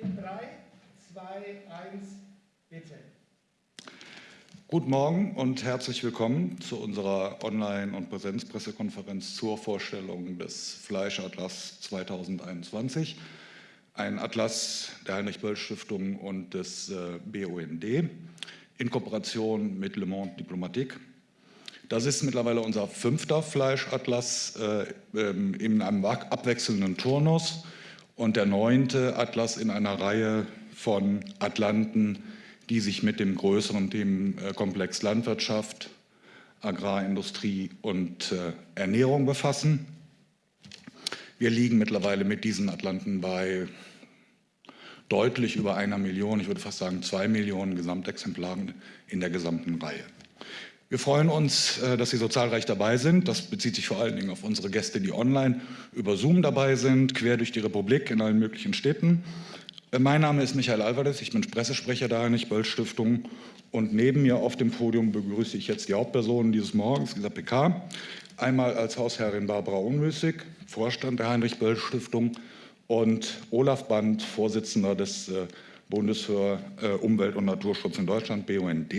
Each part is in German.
In 3, 2, 1, bitte. Guten Morgen und herzlich willkommen zu unserer Online- und Präsenzpressekonferenz zur Vorstellung des Fleischatlas 2021. Ein Atlas der Heinrich-Böll-Stiftung und des äh, BUND in Kooperation mit Le Monde Diplomatique. Das ist mittlerweile unser fünfter Fleischatlas äh, ähm, in einem abwechselnden Turnus und der neunte Atlas in einer Reihe von Atlanten, die sich mit dem größeren Themenkomplex Landwirtschaft, Agrarindustrie und äh, Ernährung befassen. Wir liegen mittlerweile mit diesen Atlanten bei deutlich über einer Million, ich würde fast sagen zwei Millionen Gesamtexemplaren in der gesamten Reihe. Wir freuen uns, äh, dass Sie so zahlreich dabei sind. Das bezieht sich vor allen Dingen auf unsere Gäste, die online über Zoom dabei sind, quer durch die Republik in allen möglichen Städten. Äh, mein Name ist Michael Alvarez, ich bin Pressesprecher der Heinrich-Böll-Stiftung und neben mir auf dem Podium begrüße ich jetzt die Hauptpersonen dieses Morgens, dieser PK. Einmal als Hausherrin Barbara Unmüßig, Vorstand der Heinrich-Böll-Stiftung und Olaf Band, Vorsitzender des äh, Bundes für Umwelt und Naturschutz in Deutschland, BUND.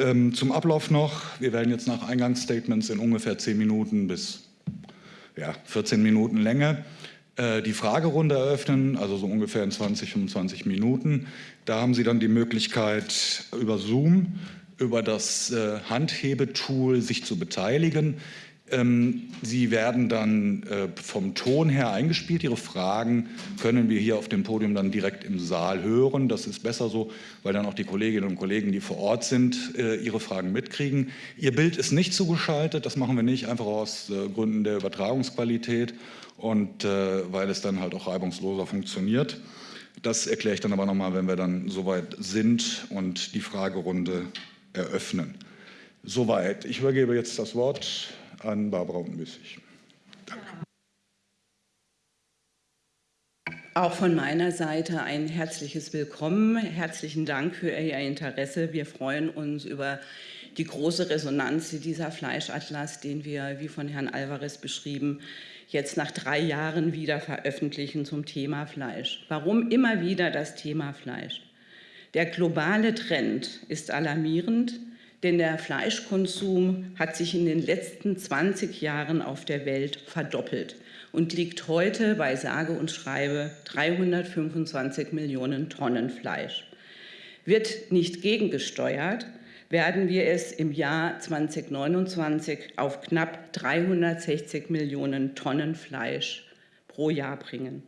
Ähm, zum Ablauf noch. Wir werden jetzt nach Eingangsstatements in ungefähr 10 Minuten bis ja, 14 Minuten Länge äh, die Fragerunde eröffnen, also so ungefähr in 20, 25 Minuten. Da haben Sie dann die Möglichkeit, über Zoom, über das äh, Handhebetool sich zu beteiligen. Ähm, Sie werden dann äh, vom Ton her eingespielt. Ihre Fragen können wir hier auf dem Podium dann direkt im Saal hören. Das ist besser so, weil dann auch die Kolleginnen und Kollegen, die vor Ort sind, äh, ihre Fragen mitkriegen. Ihr Bild ist nicht zugeschaltet. Das machen wir nicht einfach aus äh, Gründen der Übertragungsqualität und weil es dann halt auch reibungsloser funktioniert. Das erkläre ich dann aber nochmal, wenn wir dann soweit sind und die Fragerunde eröffnen. Soweit. Ich übergebe jetzt das Wort an Barbara Unmüßig. Danke. Auch von meiner Seite ein herzliches Willkommen. Herzlichen Dank für Ihr Interesse. Wir freuen uns über die große Resonanz, die dieser Fleischatlas, den wir, wie von Herrn Alvarez beschrieben, jetzt nach drei Jahren wieder veröffentlichen zum Thema Fleisch. Warum immer wieder das Thema Fleisch? Der globale Trend ist alarmierend denn der Fleischkonsum hat sich in den letzten 20 Jahren auf der Welt verdoppelt und liegt heute bei sage und schreibe 325 Millionen Tonnen Fleisch. Wird nicht gegengesteuert, werden wir es im Jahr 2029 auf knapp 360 Millionen Tonnen Fleisch pro Jahr bringen.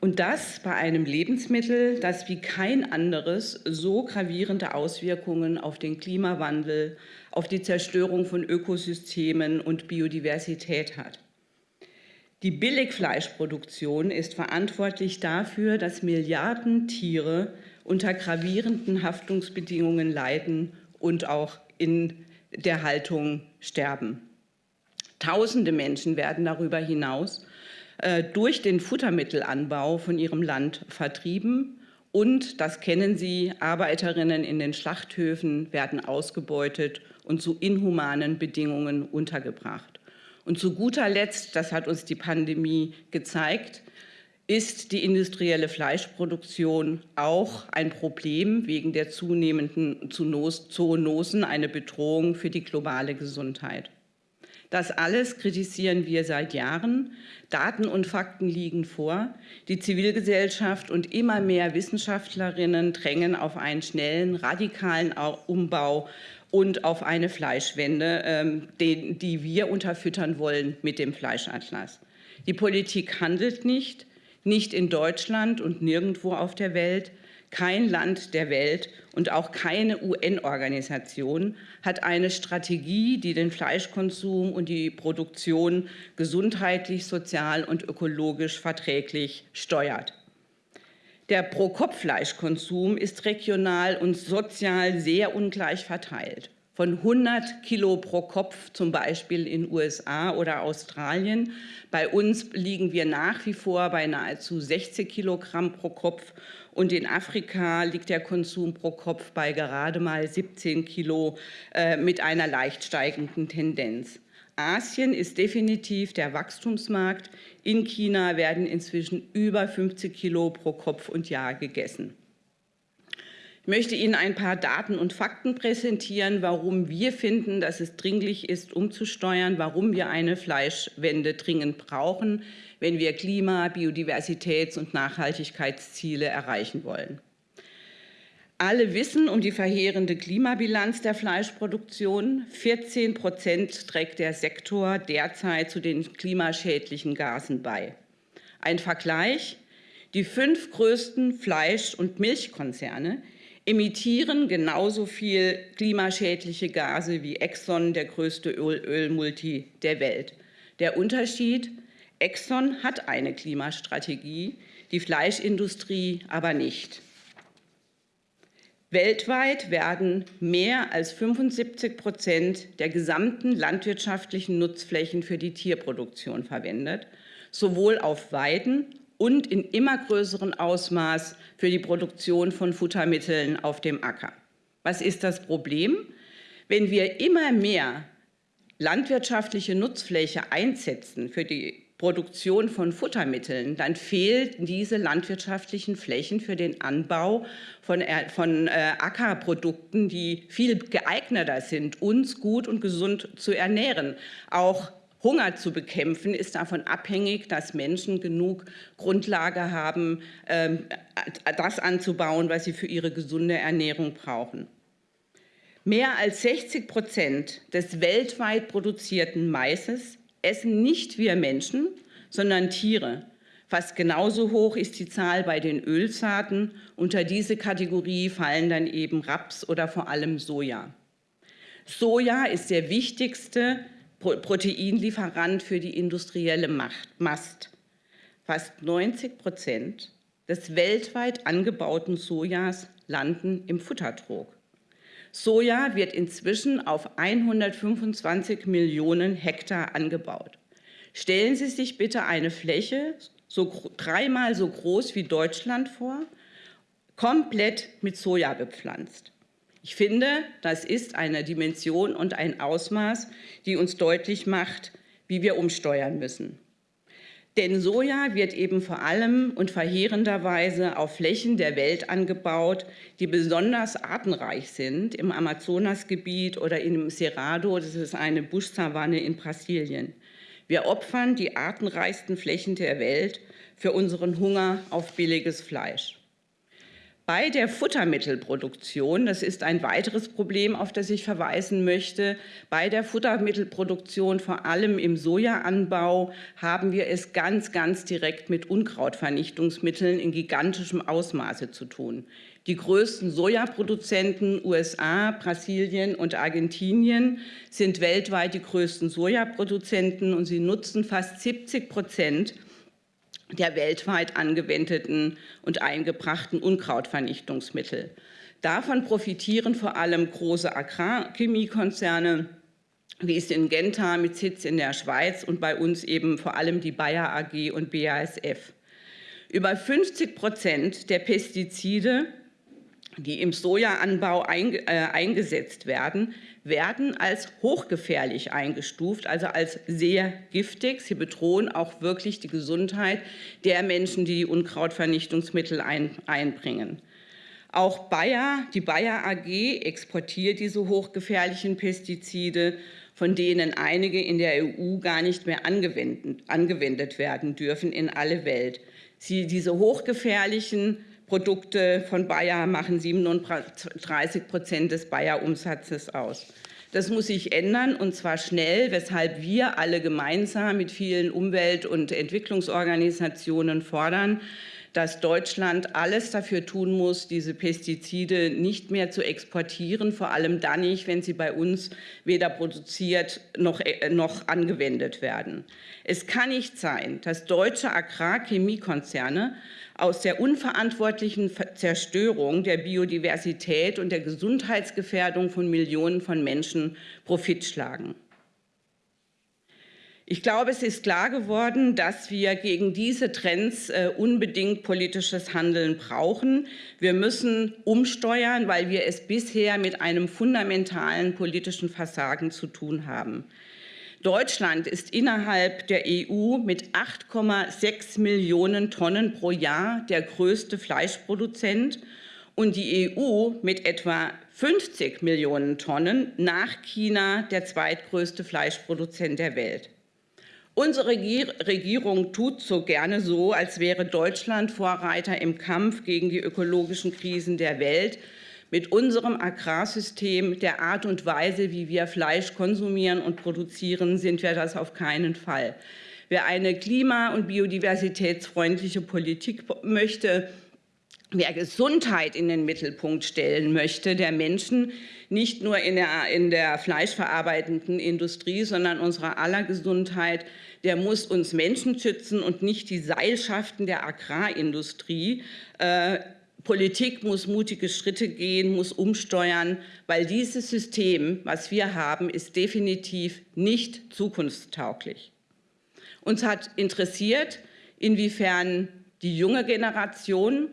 Und das bei einem Lebensmittel, das wie kein anderes so gravierende Auswirkungen auf den Klimawandel, auf die Zerstörung von Ökosystemen und Biodiversität hat. Die Billigfleischproduktion ist verantwortlich dafür, dass Milliarden Tiere unter gravierenden Haftungsbedingungen leiden und auch in der Haltung sterben. Tausende Menschen werden darüber hinaus äh, durch den Futtermittelanbau von ihrem Land vertrieben. Und, das kennen Sie, Arbeiterinnen in den Schlachthöfen werden ausgebeutet und zu inhumanen Bedingungen untergebracht. Und zu guter Letzt, das hat uns die Pandemie gezeigt, ist die industrielle Fleischproduktion auch ein Problem wegen der zunehmenden Zoonosen, eine Bedrohung für die globale Gesundheit. Das alles kritisieren wir seit Jahren. Daten und Fakten liegen vor. Die Zivilgesellschaft und immer mehr Wissenschaftlerinnen drängen auf einen schnellen, radikalen Umbau und auf eine Fleischwende, ähm, die wir unterfüttern wollen mit dem Fleischatlas. Die Politik handelt nicht, nicht in Deutschland und nirgendwo auf der Welt. Kein Land der Welt und auch keine UN-Organisation hat eine Strategie, die den Fleischkonsum und die Produktion gesundheitlich, sozial und ökologisch verträglich steuert. Der Pro-Kopf-Fleischkonsum ist regional und sozial sehr ungleich verteilt. Von 100 Kilo pro Kopf zum Beispiel in USA oder Australien. Bei uns liegen wir nach wie vor bei nahezu 60 Kilogramm pro Kopf und in Afrika liegt der Konsum pro Kopf bei gerade mal 17 Kilo äh, mit einer leicht steigenden Tendenz. Asien ist definitiv der Wachstumsmarkt. In China werden inzwischen über 50 Kilo pro Kopf und Jahr gegessen. Ich möchte Ihnen ein paar Daten und Fakten präsentieren, warum wir finden, dass es dringlich ist, umzusteuern, warum wir eine Fleischwende dringend brauchen, wenn wir Klima-, Biodiversitäts- und Nachhaltigkeitsziele erreichen wollen. Alle wissen um die verheerende Klimabilanz der Fleischproduktion. 14 Prozent trägt der Sektor derzeit zu den klimaschädlichen Gasen bei. Ein Vergleich. Die fünf größten Fleisch- und Milchkonzerne emittieren genauso viel klimaschädliche Gase wie Exxon, der größte Öl Ölmulti der Welt. Der Unterschied, Exxon hat eine Klimastrategie, die Fleischindustrie aber nicht. Weltweit werden mehr als 75 Prozent der gesamten landwirtschaftlichen Nutzflächen für die Tierproduktion verwendet, sowohl auf Weiden und in immer größerem Ausmaß für die Produktion von Futtermitteln auf dem Acker. Was ist das Problem? Wenn wir immer mehr landwirtschaftliche Nutzfläche einsetzen für die Produktion von Futtermitteln, dann fehlten diese landwirtschaftlichen Flächen für den Anbau von, von äh, Ackerprodukten, die viel geeigneter sind, uns gut und gesund zu ernähren. Auch Hunger zu bekämpfen, ist davon abhängig, dass Menschen genug Grundlage haben, ähm, das anzubauen, was sie für ihre gesunde Ernährung brauchen. Mehr als 60 Prozent des weltweit produzierten Maises essen nicht wir Menschen, sondern Tiere. Fast genauso hoch ist die Zahl bei den Ölsaaten. Unter diese Kategorie fallen dann eben Raps oder vor allem Soja. Soja ist der wichtigste Proteinlieferant für die industrielle Mast. Fast 90 Prozent des weltweit angebauten Sojas landen im Futtertrog. Soja wird inzwischen auf 125 Millionen Hektar angebaut. Stellen Sie sich bitte eine Fläche so dreimal so groß wie Deutschland vor, komplett mit Soja bepflanzt. Ich finde, das ist eine Dimension und ein Ausmaß, die uns deutlich macht, wie wir umsteuern müssen. Denn Soja wird eben vor allem und verheerenderweise auf Flächen der Welt angebaut, die besonders artenreich sind, im Amazonasgebiet oder im Cerrado, das ist eine Buschsavanne in Brasilien. Wir opfern die artenreichsten Flächen der Welt für unseren Hunger auf billiges Fleisch. Bei der Futtermittelproduktion, das ist ein weiteres Problem, auf das ich verweisen möchte, bei der Futtermittelproduktion, vor allem im Sojaanbau, haben wir es ganz, ganz direkt mit Unkrautvernichtungsmitteln in gigantischem Ausmaße zu tun. Die größten Sojaproduzenten USA, Brasilien und Argentinien sind weltweit die größten Sojaproduzenten und sie nutzen fast 70 Prozent der weltweit angewendeten und eingebrachten Unkrautvernichtungsmittel. Davon profitieren vor allem große Agrarchemiekonzerne, wie es in Genta mit Sitz in der Schweiz und bei uns eben vor allem die Bayer AG und BASF. Über 50 Prozent der Pestizide die im Sojaanbau äh, eingesetzt werden, werden als hochgefährlich eingestuft, also als sehr giftig. Sie bedrohen auch wirklich die Gesundheit der Menschen, die die Unkrautvernichtungsmittel einbringen. Auch Bayer, die Bayer AG exportiert diese hochgefährlichen Pestizide, von denen einige in der EU gar nicht mehr angewendet, angewendet werden dürfen in alle Welt. Sie, diese hochgefährlichen Produkte von Bayer machen 37 Prozent des Bayer-Umsatzes aus. Das muss sich ändern, und zwar schnell, weshalb wir alle gemeinsam mit vielen Umwelt- und Entwicklungsorganisationen fordern, dass Deutschland alles dafür tun muss, diese Pestizide nicht mehr zu exportieren, vor allem dann nicht, wenn sie bei uns weder produziert noch, äh, noch angewendet werden. Es kann nicht sein, dass deutsche Agrarchemiekonzerne aus der unverantwortlichen Zerstörung der Biodiversität und der Gesundheitsgefährdung von Millionen von Menschen Profit schlagen. Ich glaube, es ist klar geworden, dass wir gegen diese Trends äh, unbedingt politisches Handeln brauchen. Wir müssen umsteuern, weil wir es bisher mit einem fundamentalen politischen Versagen zu tun haben. Deutschland ist innerhalb der EU mit 8,6 Millionen Tonnen pro Jahr der größte Fleischproduzent und die EU mit etwa 50 Millionen Tonnen nach China der zweitgrößte Fleischproduzent der Welt. Unsere Regierung tut so gerne so, als wäre Deutschland Vorreiter im Kampf gegen die ökologischen Krisen der Welt. Mit unserem Agrarsystem, der Art und Weise, wie wir Fleisch konsumieren und produzieren, sind wir das auf keinen Fall. Wer eine klima- und biodiversitätsfreundliche Politik möchte, wer Gesundheit in den Mittelpunkt stellen möchte, der Menschen, nicht nur in der, in der fleischverarbeitenden Industrie, sondern unserer aller Gesundheit, der muss uns Menschen schützen und nicht die Seilschaften der Agrarindustrie. Äh, Politik muss mutige Schritte gehen, muss umsteuern, weil dieses System, was wir haben, ist definitiv nicht zukunftstauglich. Uns hat interessiert, inwiefern die junge Generation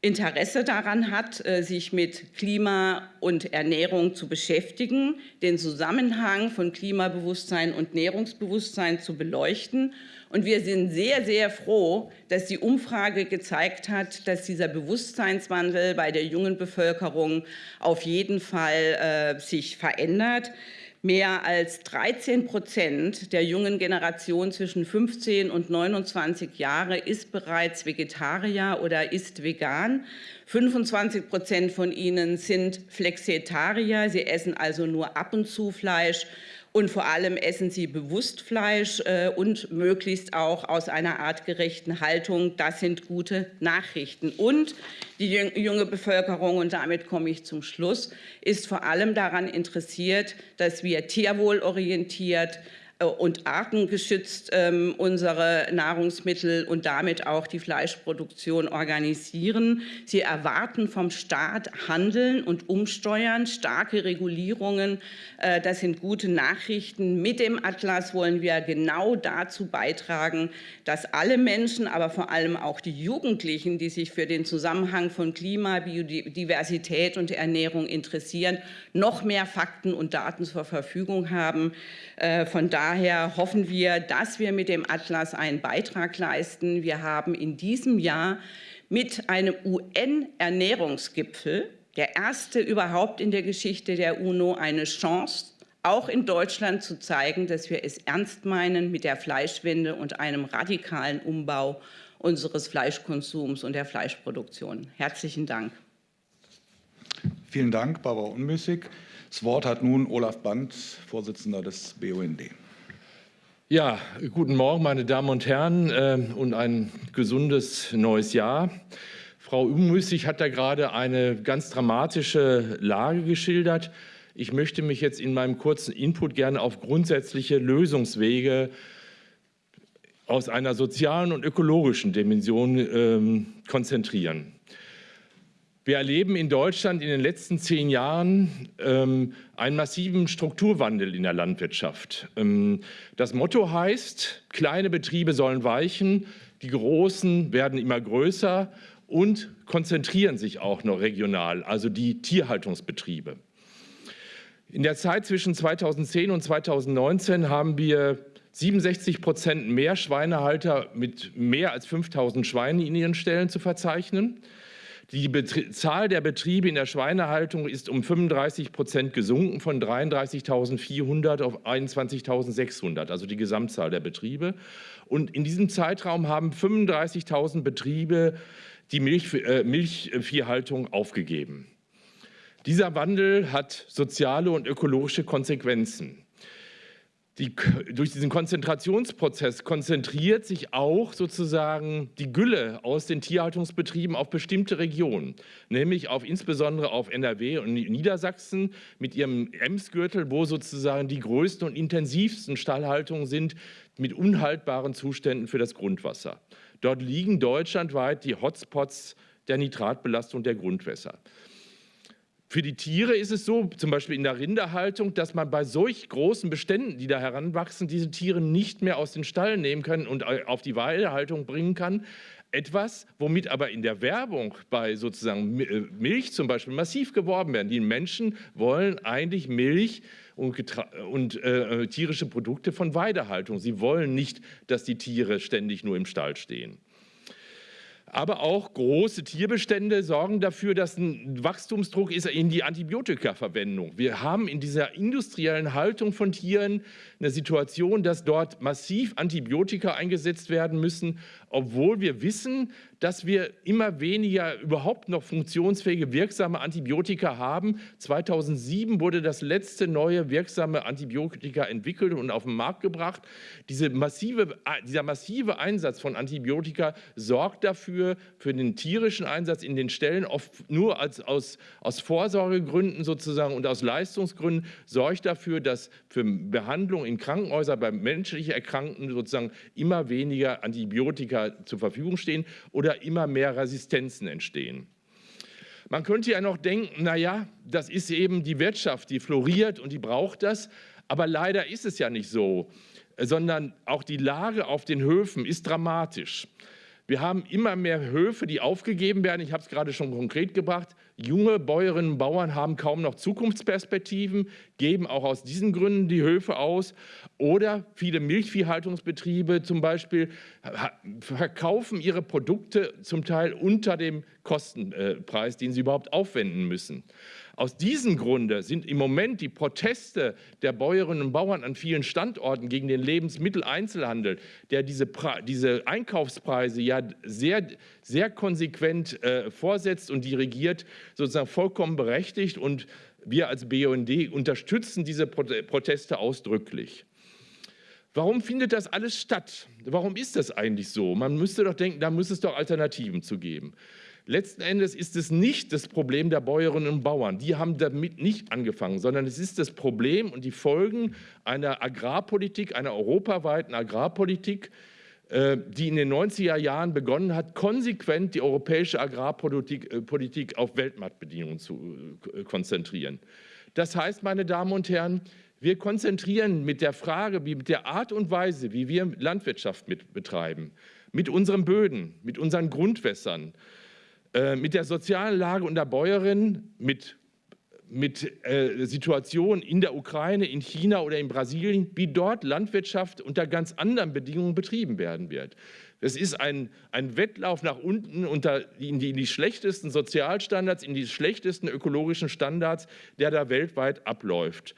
Interesse daran hat, äh, sich mit Klima und Ernährung zu beschäftigen, den Zusammenhang von Klimabewusstsein und Nährungsbewusstsein zu beleuchten. Und wir sind sehr, sehr froh, dass die Umfrage gezeigt hat, dass dieser Bewusstseinswandel bei der jungen Bevölkerung auf jeden Fall äh, sich verändert. Mehr als 13 Prozent der jungen Generation zwischen 15 und 29 Jahre ist bereits Vegetarier oder ist vegan. 25 Prozent von ihnen sind Flexitarier. Sie essen also nur ab und zu Fleisch und vor allem essen sie bewusst Fleisch äh, und möglichst auch aus einer artgerechten Haltung. Das sind gute Nachrichten. Und die junge Bevölkerung, und damit komme ich zum Schluss, ist vor allem daran interessiert, dass wir tierwohlorientiert und artengeschützt ähm, unsere Nahrungsmittel und damit auch die Fleischproduktion organisieren. Sie erwarten vom Staat Handeln und Umsteuern, starke Regulierungen. Äh, das sind gute Nachrichten. Mit dem Atlas wollen wir genau dazu beitragen, dass alle Menschen, aber vor allem auch die Jugendlichen, die sich für den Zusammenhang von Klima, Biodiversität und Ernährung interessieren, noch mehr Fakten und Daten zur Verfügung haben. Äh, von daher hoffen wir, dass wir mit dem Atlas einen Beitrag leisten. Wir haben in diesem Jahr mit einem UN-Ernährungsgipfel, der erste überhaupt in der Geschichte der UNO, eine Chance, auch in Deutschland zu zeigen, dass wir es ernst meinen mit der Fleischwende und einem radikalen Umbau unseres Fleischkonsums und der Fleischproduktion. Herzlichen Dank. Vielen Dank, Barbara Unmüßig. Das Wort hat nun Olaf Band, Vorsitzender des BUND. Ja, guten Morgen, meine Damen und Herren, äh, und ein gesundes neues Jahr. Frau Unmüßig hat da gerade eine ganz dramatische Lage geschildert. Ich möchte mich jetzt in meinem kurzen Input gerne auf grundsätzliche Lösungswege aus einer sozialen und ökologischen Dimension ähm, konzentrieren. Wir erleben in Deutschland in den letzten zehn Jahren ähm, einen massiven Strukturwandel in der Landwirtschaft. Ähm, das Motto heißt, kleine Betriebe sollen weichen, die großen werden immer größer und konzentrieren sich auch noch regional, also die Tierhaltungsbetriebe. In der Zeit zwischen 2010 und 2019 haben wir 67 Prozent mehr Schweinehalter mit mehr als 5000 Schweinen in ihren Stellen zu verzeichnen. Die Betrie Zahl der Betriebe in der Schweinehaltung ist um 35 Prozent gesunken, von 33.400 auf 21.600, also die Gesamtzahl der Betriebe. Und in diesem Zeitraum haben 35.000 Betriebe die Milch, äh, Milchviehhaltung aufgegeben. Dieser Wandel hat soziale und ökologische Konsequenzen. Die, durch diesen Konzentrationsprozess konzentriert sich auch sozusagen die Gülle aus den Tierhaltungsbetrieben auf bestimmte Regionen, nämlich auf insbesondere auf NRW und Niedersachsen mit ihrem Emsgürtel, wo sozusagen die größten und intensivsten Stallhaltungen sind mit unhaltbaren Zuständen für das Grundwasser. Dort liegen deutschlandweit die Hotspots der Nitratbelastung der Grundwässer. Für die Tiere ist es so, zum Beispiel in der Rinderhaltung, dass man bei solch großen Beständen, die da heranwachsen, diese Tiere nicht mehr aus den Stall nehmen kann und auf die Weidehaltung bringen kann. Etwas, womit aber in der Werbung bei sozusagen äh, Milch zum Beispiel massiv geworben werden. Die Menschen wollen eigentlich Milch und, und äh, tierische Produkte von Weidehaltung. Sie wollen nicht, dass die Tiere ständig nur im Stall stehen. Aber auch große Tierbestände sorgen dafür, dass ein Wachstumsdruck ist in die Antibiotikaverwendung. Wir haben in dieser industriellen Haltung von Tieren eine Situation, dass dort massiv Antibiotika eingesetzt werden müssen, obwohl wir wissen, dass wir immer weniger überhaupt noch funktionsfähige, wirksame Antibiotika haben. 2007 wurde das letzte neue wirksame Antibiotika entwickelt und auf den Markt gebracht. Diese massive, dieser massive Einsatz von Antibiotika sorgt dafür, für den tierischen Einsatz in den Ställen, oft nur als, aus, aus Vorsorgegründen sozusagen und aus Leistungsgründen, sorgt dafür, dass für Behandlung in Krankenhäusern bei menschlich Erkrankten sozusagen immer weniger Antibiotika zur Verfügung stehen oder immer mehr Resistenzen entstehen. Man könnte ja noch denken, naja, das ist eben die Wirtschaft, die floriert und die braucht das. Aber leider ist es ja nicht so, sondern auch die Lage auf den Höfen ist dramatisch. Wir haben immer mehr Höfe, die aufgegeben werden. Ich habe es gerade schon konkret gebracht. Junge Bäuerinnen und Bauern haben kaum noch Zukunftsperspektiven, geben auch aus diesen Gründen die Höfe aus. Oder viele Milchviehhaltungsbetriebe zum Beispiel verkaufen ihre Produkte zum Teil unter dem Kostenpreis, den sie überhaupt aufwenden müssen. Aus diesem Grunde sind im Moment die Proteste der Bäuerinnen und Bauern an vielen Standorten gegen den Lebensmitteleinzelhandel, der diese, diese Einkaufspreise ja sehr, sehr konsequent äh, vorsetzt und dirigiert, sozusagen vollkommen berechtigt. Und wir als BUND unterstützen diese Proteste ausdrücklich. Warum findet das alles statt? Warum ist das eigentlich so? Man müsste doch denken, da muss es doch Alternativen zu geben. Letzten Endes ist es nicht das Problem der Bäuerinnen und Bauern. Die haben damit nicht angefangen, sondern es ist das Problem und die Folgen einer Agrarpolitik, einer europaweiten Agrarpolitik, äh, die in den 90er Jahren begonnen hat, konsequent die europäische Agrarpolitik äh, auf Weltmarktbedingungen zu äh, konzentrieren. Das heißt, meine Damen und Herren, wir konzentrieren mit der Frage, wie mit der Art und Weise, wie wir Landwirtschaft mit betreiben, mit unseren Böden, mit unseren Grundwässern, äh, mit der sozialen Lage und der Bäuerin, mit, mit äh, Situationen in der Ukraine, in China oder in Brasilien, wie dort Landwirtschaft unter ganz anderen Bedingungen betrieben werden wird. Es ist ein, ein Wettlauf nach unten unter, in, die, in die schlechtesten Sozialstandards, in die schlechtesten ökologischen Standards, der da weltweit abläuft.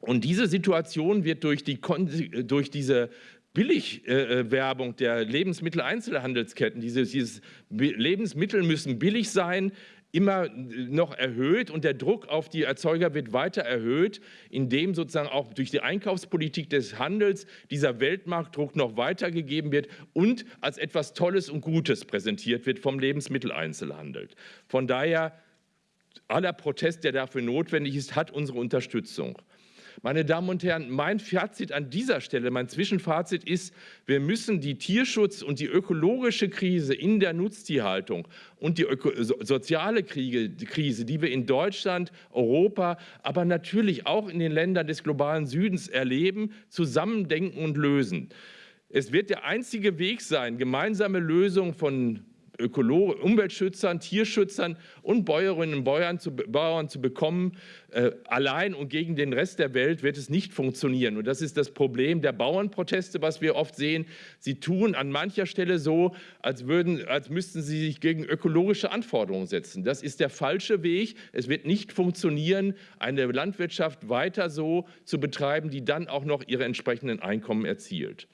Und diese Situation wird durch, die, durch diese Billigwerbung der Lebensmitteleinzelhandelsketten, dieses, dieses Lebensmittel müssen billig sein, immer noch erhöht und der Druck auf die Erzeuger wird weiter erhöht, indem sozusagen auch durch die Einkaufspolitik des Handels dieser Weltmarktdruck noch weitergegeben wird und als etwas Tolles und Gutes präsentiert wird vom Lebensmitteleinzelhandel. Von daher aller Protest, der dafür notwendig ist, hat unsere Unterstützung. Meine Damen und Herren, mein Fazit an dieser Stelle, mein Zwischenfazit ist, wir müssen die Tierschutz- und die ökologische Krise in der Nutztierhaltung und die soziale Krise, die wir in Deutschland, Europa, aber natürlich auch in den Ländern des globalen Südens erleben, zusammendenken und lösen. Es wird der einzige Weg sein, gemeinsame Lösungen von Ökolo Umweltschützern, Tierschützern und Bäuerinnen und Bauern zu, Bauern zu bekommen. Äh, allein und gegen den Rest der Welt wird es nicht funktionieren. Und das ist das Problem der Bauernproteste, was wir oft sehen. Sie tun an mancher Stelle so, als, würden, als müssten sie sich gegen ökologische Anforderungen setzen. Das ist der falsche Weg. Es wird nicht funktionieren, eine Landwirtschaft weiter so zu betreiben, die dann auch noch ihre entsprechenden Einkommen erzielt.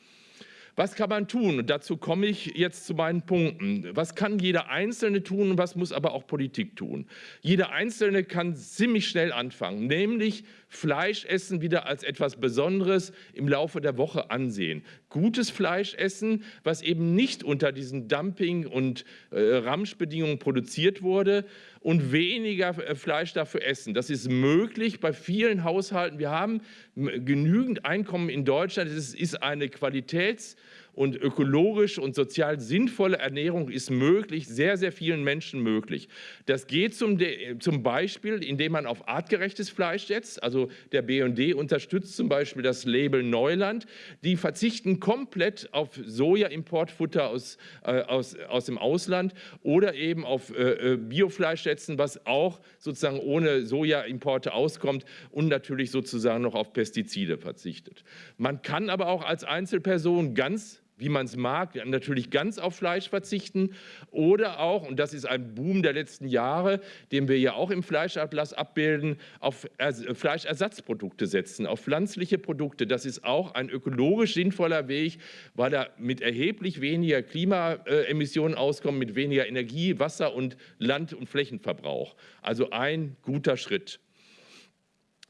Was kann man tun? Und dazu komme ich jetzt zu meinen Punkten. Was kann jeder Einzelne tun, was muss aber auch Politik tun? Jeder Einzelne kann ziemlich schnell anfangen, nämlich Fleisch essen wieder als etwas Besonderes im Laufe der Woche ansehen. Gutes Fleisch essen, was eben nicht unter diesen Dumping- und äh, Ramschbedingungen produziert wurde und weniger äh, Fleisch dafür essen. Das ist möglich bei vielen Haushalten. Wir haben genügend Einkommen in Deutschland. Es ist eine Qualitäts- und ökologisch und sozial sinnvolle Ernährung ist möglich, sehr, sehr vielen Menschen möglich. Das geht zum, zum Beispiel, indem man auf artgerechtes Fleisch setzt. Also der BND unterstützt zum Beispiel das Label Neuland. Die verzichten komplett auf Soja-Importfutter aus, äh, aus, aus dem Ausland oder eben auf äh, äh Biofleisch setzen, was auch sozusagen ohne Soja-Importe auskommt und natürlich sozusagen noch auf Pestizide verzichtet. Man kann aber auch als Einzelperson ganz wie man es mag, natürlich ganz auf Fleisch verzichten oder auch, und das ist ein Boom der letzten Jahre, den wir ja auch im Fleischatlas abbilden, auf Fleischersatzprodukte setzen, auf pflanzliche Produkte. Das ist auch ein ökologisch sinnvoller Weg, weil er mit erheblich weniger Klimaemissionen auskommt, mit weniger Energie, Wasser und Land- und Flächenverbrauch. Also ein guter Schritt.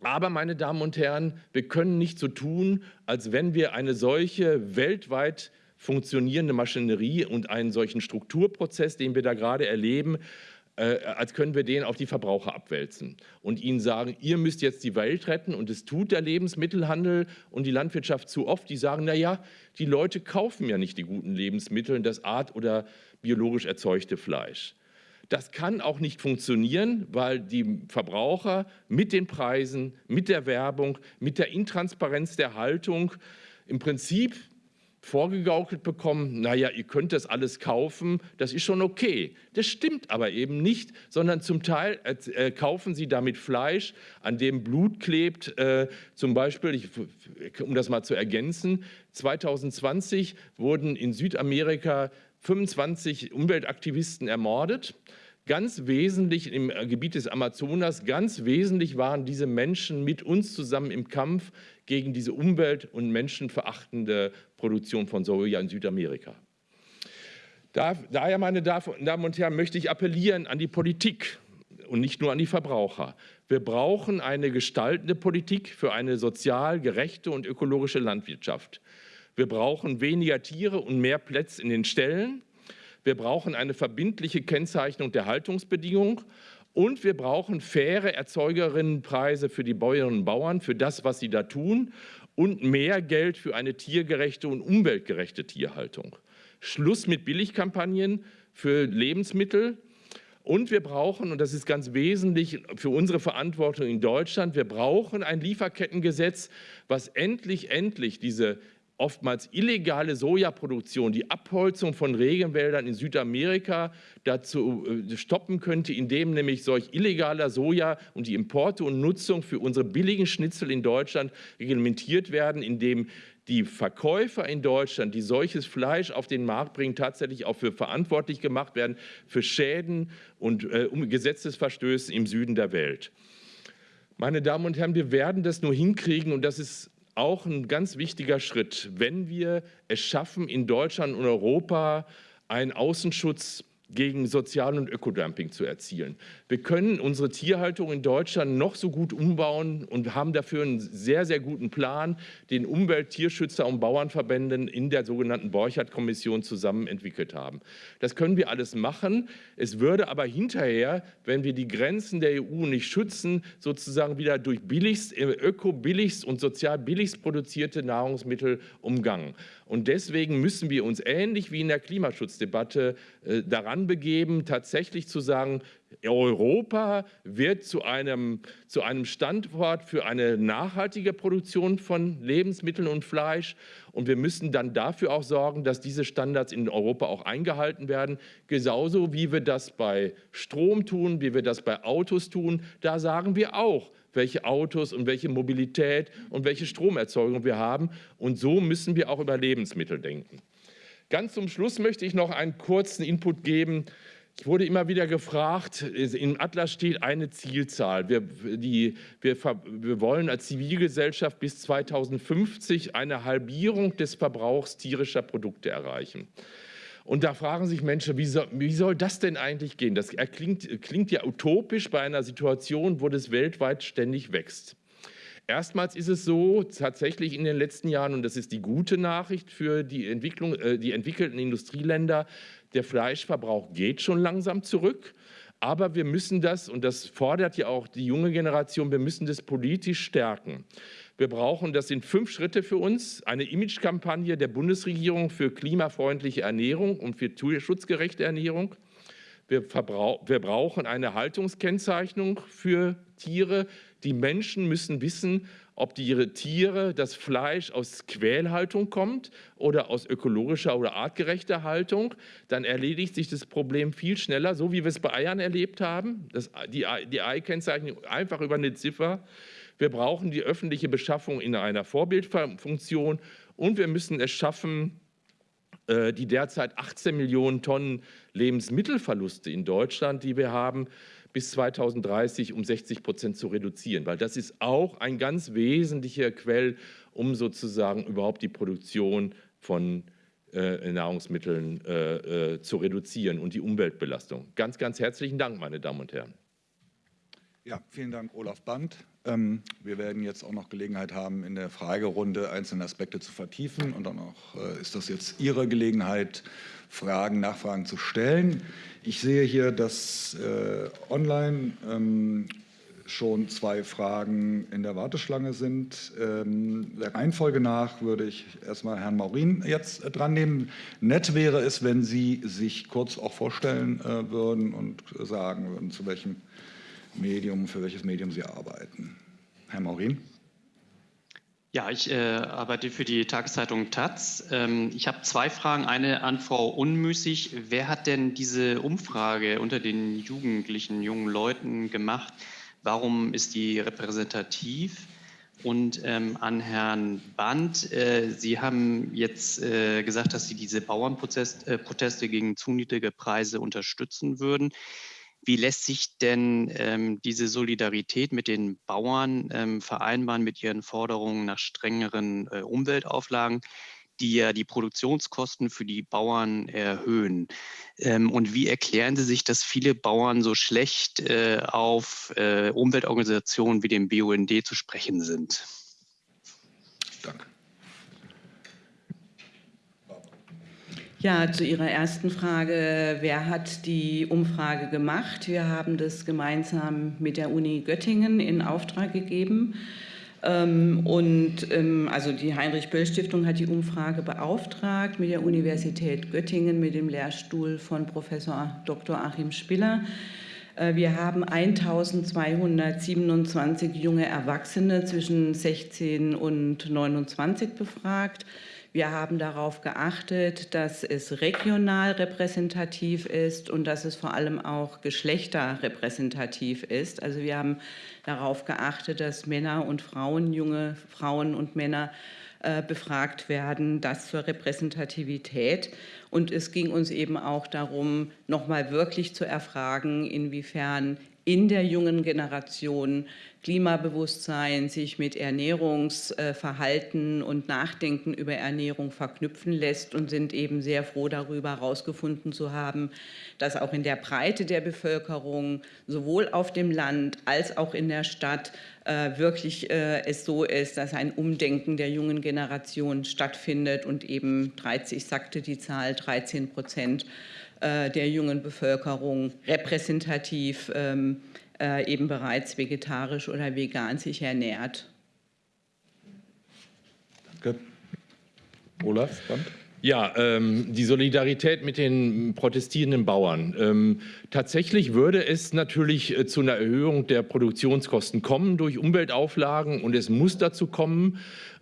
Aber, meine Damen und Herren, wir können nicht so tun, als wenn wir eine solche weltweit funktionierende Maschinerie und einen solchen Strukturprozess, den wir da gerade erleben, äh, als können wir den auf die Verbraucher abwälzen und ihnen sagen, ihr müsst jetzt die Welt retten. Und es tut der Lebensmittelhandel und die Landwirtschaft zu oft. Die sagen, na ja, die Leute kaufen ja nicht die guten Lebensmittel, das art- oder biologisch erzeugte Fleisch. Das kann auch nicht funktionieren, weil die Verbraucher mit den Preisen, mit der Werbung, mit der Intransparenz der Haltung im Prinzip vorgegaukelt bekommen, naja, ihr könnt das alles kaufen, das ist schon okay. Das stimmt aber eben nicht, sondern zum Teil äh, kaufen sie damit Fleisch, an dem Blut klebt. Äh, zum Beispiel, ich, um das mal zu ergänzen, 2020 wurden in Südamerika 25 Umweltaktivisten ermordet. Ganz wesentlich im Gebiet des Amazonas, ganz wesentlich waren diese Menschen mit uns zusammen im Kampf gegen diese umwelt- und menschenverachtende Produktion von Soja in Südamerika. daher, meine Damen und Herren, möchte ich appellieren an die Politik und nicht nur an die Verbraucher. Wir brauchen eine gestaltende Politik für eine sozial gerechte und ökologische Landwirtschaft. Wir brauchen weniger Tiere und mehr Plätze in den Ställen. Wir brauchen eine verbindliche Kennzeichnung der Haltungsbedingungen und wir brauchen faire Erzeugerinnenpreise für die Bäuerinnen und Bauern, für das, was sie da tun und mehr Geld für eine tiergerechte und umweltgerechte Tierhaltung. Schluss mit Billigkampagnen für Lebensmittel. Und wir brauchen, und das ist ganz wesentlich für unsere Verantwortung in Deutschland, wir brauchen ein Lieferkettengesetz, was endlich, endlich diese oftmals illegale Sojaproduktion, die Abholzung von Regenwäldern in Südamerika dazu äh, stoppen könnte, indem nämlich solch illegaler Soja und die Importe und Nutzung für unsere billigen Schnitzel in Deutschland reglementiert werden, indem die Verkäufer in Deutschland, die solches Fleisch auf den Markt bringen, tatsächlich auch für verantwortlich gemacht werden für Schäden und äh, um Gesetzesverstöße im Süden der Welt. Meine Damen und Herren, wir werden das nur hinkriegen, und das ist auch ein ganz wichtiger Schritt, wenn wir es schaffen, in Deutschland und Europa einen Außenschutz gegen Sozial- und Ökodumping zu erzielen. Wir können unsere Tierhaltung in Deutschland noch so gut umbauen und haben dafür einen sehr, sehr guten Plan, den Umwelt-, Tierschützer und Bauernverbänden in der sogenannten Borchardt-Kommission zusammen entwickelt haben. Das können wir alles machen. Es würde aber hinterher, wenn wir die Grenzen der EU nicht schützen, sozusagen wieder durch billigst, äh, öko-billigst und sozial billigst produzierte Nahrungsmittel umgangen. Und deswegen müssen wir uns ähnlich wie in der Klimaschutzdebatte äh, daran begeben, tatsächlich zu sagen, Europa wird zu einem, zu einem Standort für eine nachhaltige Produktion von Lebensmitteln und Fleisch. Und wir müssen dann dafür auch sorgen, dass diese Standards in Europa auch eingehalten werden. Genauso wie wir das bei Strom tun, wie wir das bei Autos tun. Da sagen wir auch, welche Autos und welche Mobilität und welche Stromerzeugung wir haben. Und so müssen wir auch über Lebensmittel denken. Ganz zum Schluss möchte ich noch einen kurzen Input geben. Ich wurde immer wieder gefragt, im Atlas steht eine Zielzahl. Wir, die, wir, wir wollen als Zivilgesellschaft bis 2050 eine Halbierung des Verbrauchs tierischer Produkte erreichen. Und da fragen sich Menschen, wie soll, wie soll das denn eigentlich gehen? Das klingt, klingt ja utopisch bei einer Situation, wo das weltweit ständig wächst. Erstmals ist es so, tatsächlich in den letzten Jahren, und das ist die gute Nachricht für die, Entwicklung, äh, die entwickelten Industrieländer, der Fleischverbrauch geht schon langsam zurück. Aber wir müssen das, und das fordert ja auch die junge Generation, wir müssen das politisch stärken. Wir brauchen, das sind fünf Schritte für uns, eine Imagekampagne der Bundesregierung für klimafreundliche Ernährung und für tierschutzgerechte Ernährung. Wir, wir brauchen eine Haltungskennzeichnung für Tiere. Die Menschen müssen wissen, ob die ihre Tiere, das Fleisch aus Quälhaltung kommt oder aus ökologischer oder artgerechter Haltung, dann erledigt sich das Problem viel schneller, so wie wir es bei Eiern erlebt haben. Das, die, die Ei-Kennzeichnung einfach über eine Ziffer. Wir brauchen die öffentliche Beschaffung in einer Vorbildfunktion und wir müssen es schaffen, äh, die derzeit 18 Millionen Tonnen Lebensmittelverluste in Deutschland, die wir haben, bis 2030 um 60 Prozent zu reduzieren, weil das ist auch ein ganz wesentlicher Quell, um sozusagen überhaupt die Produktion von äh, Nahrungsmitteln äh, äh, zu reduzieren und die Umweltbelastung. Ganz, ganz herzlichen Dank, meine Damen und Herren. Ja, vielen Dank, Olaf Band. Ähm, wir werden jetzt auch noch Gelegenheit haben, in der Fragerunde einzelne Aspekte zu vertiefen. Und dann auch äh, ist das jetzt Ihre Gelegenheit, Fragen, Nachfragen zu stellen. Ich sehe hier, dass äh, online ähm, schon zwei Fragen in der Warteschlange sind. Ähm, der Reihenfolge nach würde ich erstmal Herrn Maurin jetzt äh, dran nehmen. Nett wäre es, wenn Sie sich kurz auch vorstellen äh, würden und sagen würden, zu welchem Medium, für welches Medium Sie arbeiten. Herr Maurin. Ja, ich äh, arbeite für die Tageszeitung Taz. Ähm, ich habe zwei Fragen. Eine an Frau Unmüßig. Wer hat denn diese Umfrage unter den Jugendlichen, jungen Leuten gemacht? Warum ist die repräsentativ? Und ähm, an Herrn Band, äh, Sie haben jetzt äh, gesagt, dass Sie diese Bauernproteste äh, gegen zu niedrige Preise unterstützen würden. Wie lässt sich denn ähm, diese Solidarität mit den Bauern ähm, vereinbaren mit ihren Forderungen nach strengeren äh, Umweltauflagen, die ja die Produktionskosten für die Bauern erhöhen? Ähm, und wie erklären Sie sich, dass viele Bauern so schlecht äh, auf äh, Umweltorganisationen wie dem BUND zu sprechen sind? Danke. Ja, zu Ihrer ersten Frage, wer hat die Umfrage gemacht? Wir haben das gemeinsam mit der Uni Göttingen in Auftrag gegeben. Ähm, und ähm, also die Heinrich-Böll-Stiftung hat die Umfrage beauftragt mit der Universität Göttingen, mit dem Lehrstuhl von Professor Dr. Achim Spiller. Äh, wir haben 1227 junge Erwachsene zwischen 16 und 29 befragt. Wir haben darauf geachtet, dass es regional repräsentativ ist und dass es vor allem auch geschlechterrepräsentativ ist. Also wir haben darauf geachtet, dass Männer und Frauen, junge Frauen und Männer äh, befragt werden, das zur Repräsentativität. Und es ging uns eben auch darum, nochmal wirklich zu erfragen, inwiefern in der jungen Generation Klimabewusstsein sich mit Ernährungsverhalten und Nachdenken über Ernährung verknüpfen lässt und sind eben sehr froh darüber herausgefunden zu haben, dass auch in der Breite der Bevölkerung sowohl auf dem Land als auch in der Stadt äh, wirklich äh, es so ist, dass ein Umdenken der jungen Generation stattfindet und eben 30 sagte die Zahl 13 Prozent äh, der jungen Bevölkerung repräsentativ ähm, äh, eben bereits vegetarisch oder vegan sich ernährt. Danke. Olaf, Band. Ja, ähm, die Solidarität mit den protestierenden Bauern. Ähm, tatsächlich würde es natürlich äh, zu einer Erhöhung der Produktionskosten kommen durch Umweltauflagen und es muss dazu kommen,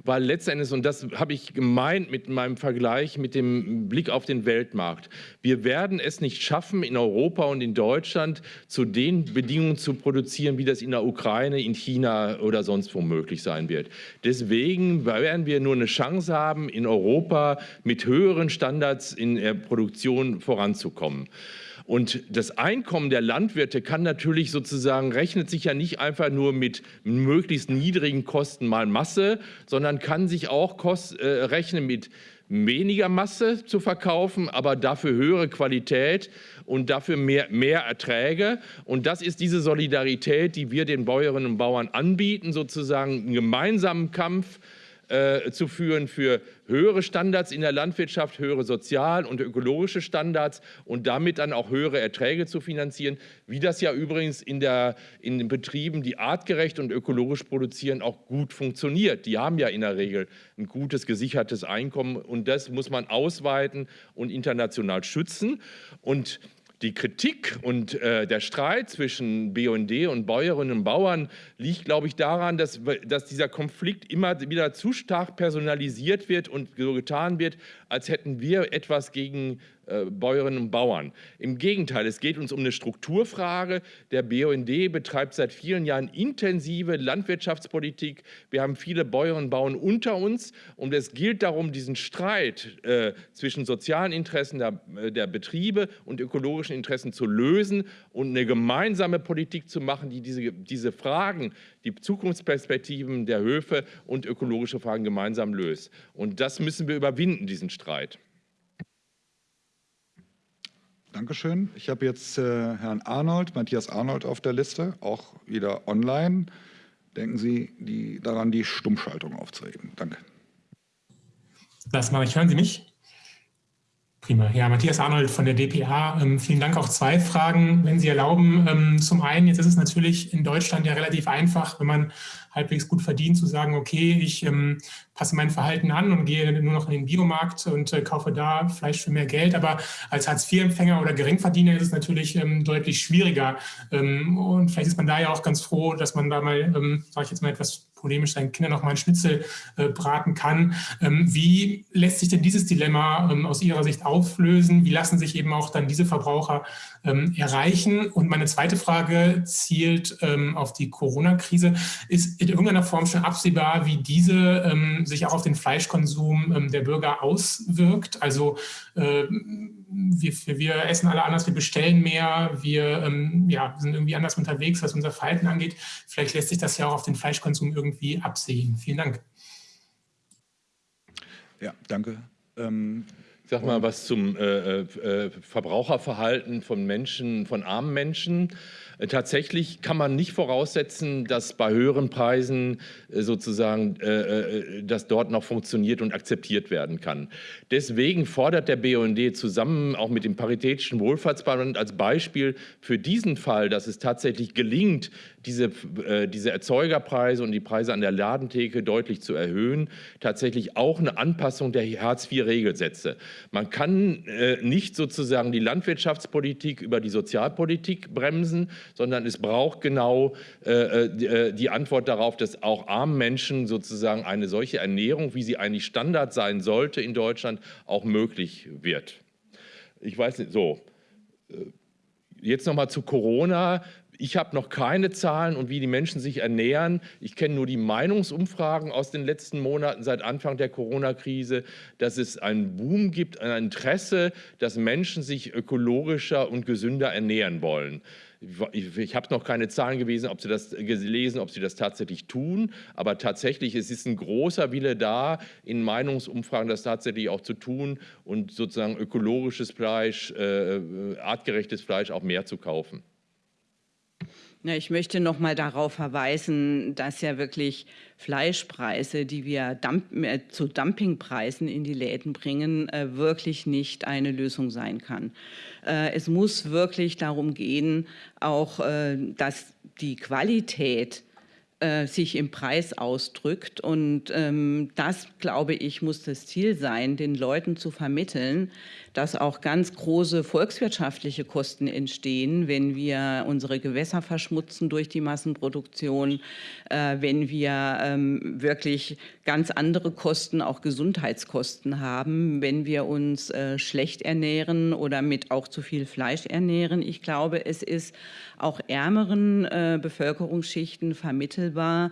weil letztendlich, und das habe ich gemeint mit meinem Vergleich mit dem Blick auf den Weltmarkt, wir werden es nicht schaffen, in Europa und in Deutschland zu den Bedingungen zu produzieren, wie das in der Ukraine, in China oder sonst wo möglich sein wird. Deswegen werden wir nur eine Chance haben, in Europa mit höheren Standards in der Produktion voranzukommen. Und das Einkommen der Landwirte kann natürlich sozusagen, rechnet sich ja nicht einfach nur mit möglichst niedrigen Kosten mal Masse, sondern kann sich auch Kost, äh, rechnen mit weniger Masse zu verkaufen, aber dafür höhere Qualität und dafür mehr, mehr Erträge. Und das ist diese Solidarität, die wir den Bäuerinnen und Bauern anbieten, sozusagen einen gemeinsamen Kampf äh, zu führen für höhere Standards in der Landwirtschaft, höhere sozial- und ökologische Standards und damit dann auch höhere Erträge zu finanzieren, wie das ja übrigens in, der, in den Betrieben, die artgerecht und ökologisch produzieren, auch gut funktioniert. Die haben ja in der Regel ein gutes, gesichertes Einkommen und das muss man ausweiten und international schützen. Und die Kritik und äh, der Streit zwischen BUND und Bäuerinnen und Bauern liegt, glaube ich, daran, dass, dass dieser Konflikt immer wieder zu stark personalisiert wird und so getan wird, als hätten wir etwas gegen Bäuerinnen und Bauern. Im Gegenteil, es geht uns um eine Strukturfrage. Der BUND betreibt seit vielen Jahren intensive Landwirtschaftspolitik. Wir haben viele Bäuerinnen und Bauern unter uns und es gilt darum, diesen Streit äh, zwischen sozialen Interessen der, äh, der Betriebe und ökologischen Interessen zu lösen und eine gemeinsame Politik zu machen, die diese, diese Fragen, die Zukunftsperspektiven der Höfe und ökologische Fragen gemeinsam löst. Und das müssen wir überwinden, diesen Streit. Dankeschön. Ich habe jetzt äh, Herrn Arnold, Matthias Arnold auf der Liste, auch wieder online. Denken Sie die, daran, die Stummschaltung aufzuheben. Danke. Das mache ich. Hören Sie mich? Prima. Ja, Matthias Arnold von der DPA. Ähm, vielen Dank. Auch zwei Fragen, wenn Sie erlauben. Ähm, zum einen, jetzt ist es natürlich in Deutschland ja relativ einfach, wenn man halbwegs gut verdient, zu sagen, okay, ich ähm, passe mein Verhalten an und gehe nur noch in den Biomarkt und äh, kaufe da Fleisch für mehr Geld. Aber als Hartz-IV-Empfänger oder Geringverdiener ist es natürlich ähm, deutlich schwieriger. Ähm, und vielleicht ist man da ja auch ganz froh, dass man da mal, ähm, sage ich jetzt mal etwas polemisch, seinen Kindern noch mal einen Schnitzel äh, braten kann. Ähm, wie lässt sich denn dieses Dilemma ähm, aus Ihrer Sicht auflösen? Wie lassen sich eben auch dann diese Verbraucher ähm, erreichen? Und meine zweite Frage zielt ähm, auf die Corona-Krise. Ist in irgendeiner Form schon absehbar, wie diese ähm, sich auch auf den Fleischkonsum ähm, der Bürger auswirkt? Also äh, wir, wir, essen alle anders, wir bestellen mehr, wir ähm, ja, sind irgendwie anders unterwegs, was unser Verhalten angeht. Vielleicht lässt sich das ja auch auf den Fleischkonsum irgendwie absehen. Vielen Dank. Ja, danke. Ich sag mal was zum äh, äh, Verbraucherverhalten von Menschen, von armen Menschen. Äh, tatsächlich kann man nicht voraussetzen, dass bei höheren Preisen äh, sozusagen, äh, dass dort noch funktioniert und akzeptiert werden kann. Deswegen fordert der BUND zusammen auch mit dem Paritätischen Wohlfahrtsverband als Beispiel für diesen Fall, dass es tatsächlich gelingt, diese, diese Erzeugerpreise und die Preise an der Ladentheke deutlich zu erhöhen, tatsächlich auch eine Anpassung der Hartz-IV-Regelsätze. Man kann nicht sozusagen die Landwirtschaftspolitik über die Sozialpolitik bremsen, sondern es braucht genau äh, äh, die Antwort darauf, dass auch armen Menschen sozusagen eine solche Ernährung, wie sie eigentlich Standard sein sollte in Deutschland, auch möglich wird. Ich weiß nicht, so. Äh, jetzt noch mal zu Corona. Ich habe noch keine Zahlen und wie die Menschen sich ernähren. Ich kenne nur die Meinungsumfragen aus den letzten Monaten seit Anfang der Corona-Krise, dass es einen Boom gibt, ein Interesse, dass Menschen sich ökologischer und gesünder ernähren wollen. Ich, ich habe noch keine Zahlen gewesen, ob Sie das gelesen, ob Sie das tatsächlich tun, aber tatsächlich es ist ein großer Wille da, in Meinungsumfragen das tatsächlich auch zu tun und sozusagen ökologisches Fleisch, äh, äh artgerechtes Fleisch auch mehr zu kaufen. Ich möchte noch mal darauf verweisen, dass ja wirklich Fleischpreise, die wir Dump äh, zu Dumpingpreisen in die Läden bringen, äh, wirklich nicht eine Lösung sein kann. Äh, es muss wirklich darum gehen, auch äh, dass die Qualität äh, sich im Preis ausdrückt. Und ähm, das, glaube ich, muss das Ziel sein, den Leuten zu vermitteln, dass auch ganz große volkswirtschaftliche Kosten entstehen, wenn wir unsere Gewässer verschmutzen durch die Massenproduktion, äh, wenn wir ähm, wirklich ganz andere Kosten, auch Gesundheitskosten haben, wenn wir uns äh, schlecht ernähren oder mit auch zu viel Fleisch ernähren. Ich glaube, es ist auch ärmeren äh, Bevölkerungsschichten vermittelbar,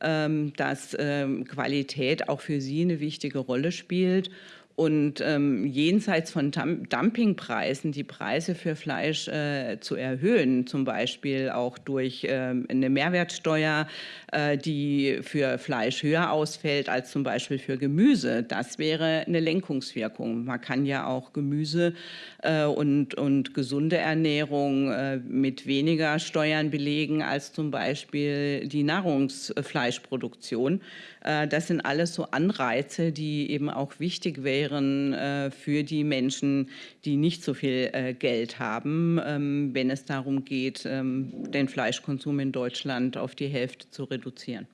ähm, dass ähm, Qualität auch für sie eine wichtige Rolle spielt und ähm, jenseits von Dumpingpreisen die Preise für Fleisch äh, zu erhöhen, zum Beispiel auch durch äh, eine Mehrwertsteuer, äh, die für Fleisch höher ausfällt als zum Beispiel für Gemüse. Das wäre eine Lenkungswirkung. Man kann ja auch Gemüse äh, und, und gesunde Ernährung äh, mit weniger Steuern belegen als zum Beispiel die Nahrungsfleischproduktion. Äh, das sind alles so Anreize, die eben auch wichtig wären äh, für die Menschen, die nicht so viel äh, Geld haben, ähm, wenn es darum geht, ähm, den Fleischkonsum in Deutschland auf die Hälfte zu reduzieren.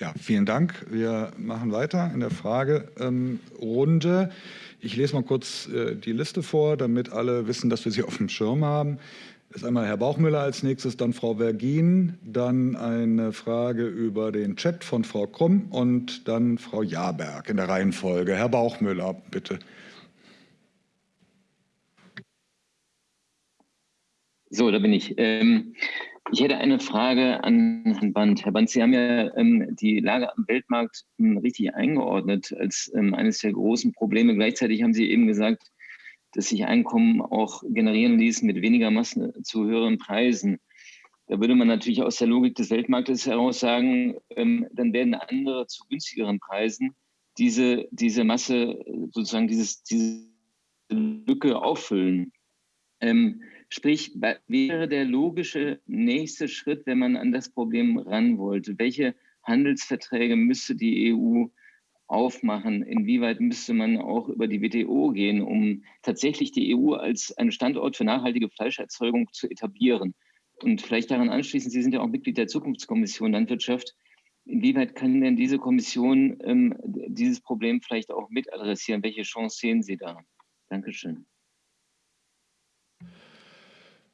Ja, vielen Dank. Wir machen weiter in der Fragerunde. Ich lese mal kurz die Liste vor, damit alle wissen, dass wir sie auf dem Schirm haben ist einmal Herr Bauchmüller als nächstes, dann Frau Vergin, dann eine Frage über den Chat von Frau Krumm und dann Frau Jaberg in der Reihenfolge. Herr Bauchmüller, bitte. So, da bin ich. Ähm, ich hätte eine Frage an Herrn Band. Herr Band, Sie haben ja ähm, die Lage am Weltmarkt ähm, richtig eingeordnet als ähm, eines der großen Probleme. Gleichzeitig haben Sie eben gesagt, dass sich Einkommen auch generieren ließen mit weniger Massen zu höheren Preisen. Da würde man natürlich aus der Logik des Weltmarktes heraus sagen, ähm, dann werden andere zu günstigeren Preisen diese, diese Masse, sozusagen dieses, diese Lücke auffüllen. Ähm, sprich, wäre der logische nächste Schritt, wenn man an das Problem ran wollte, welche Handelsverträge müsste die EU aufmachen? Inwieweit müsste man auch über die WTO gehen, um tatsächlich die EU als einen Standort für nachhaltige Fleischerzeugung zu etablieren? Und vielleicht daran anschließend, Sie sind ja auch Mitglied der Zukunftskommission Landwirtschaft. Inwieweit kann denn diese Kommission ähm, dieses Problem vielleicht auch mit adressieren? Welche Chance sehen Sie da? Dankeschön.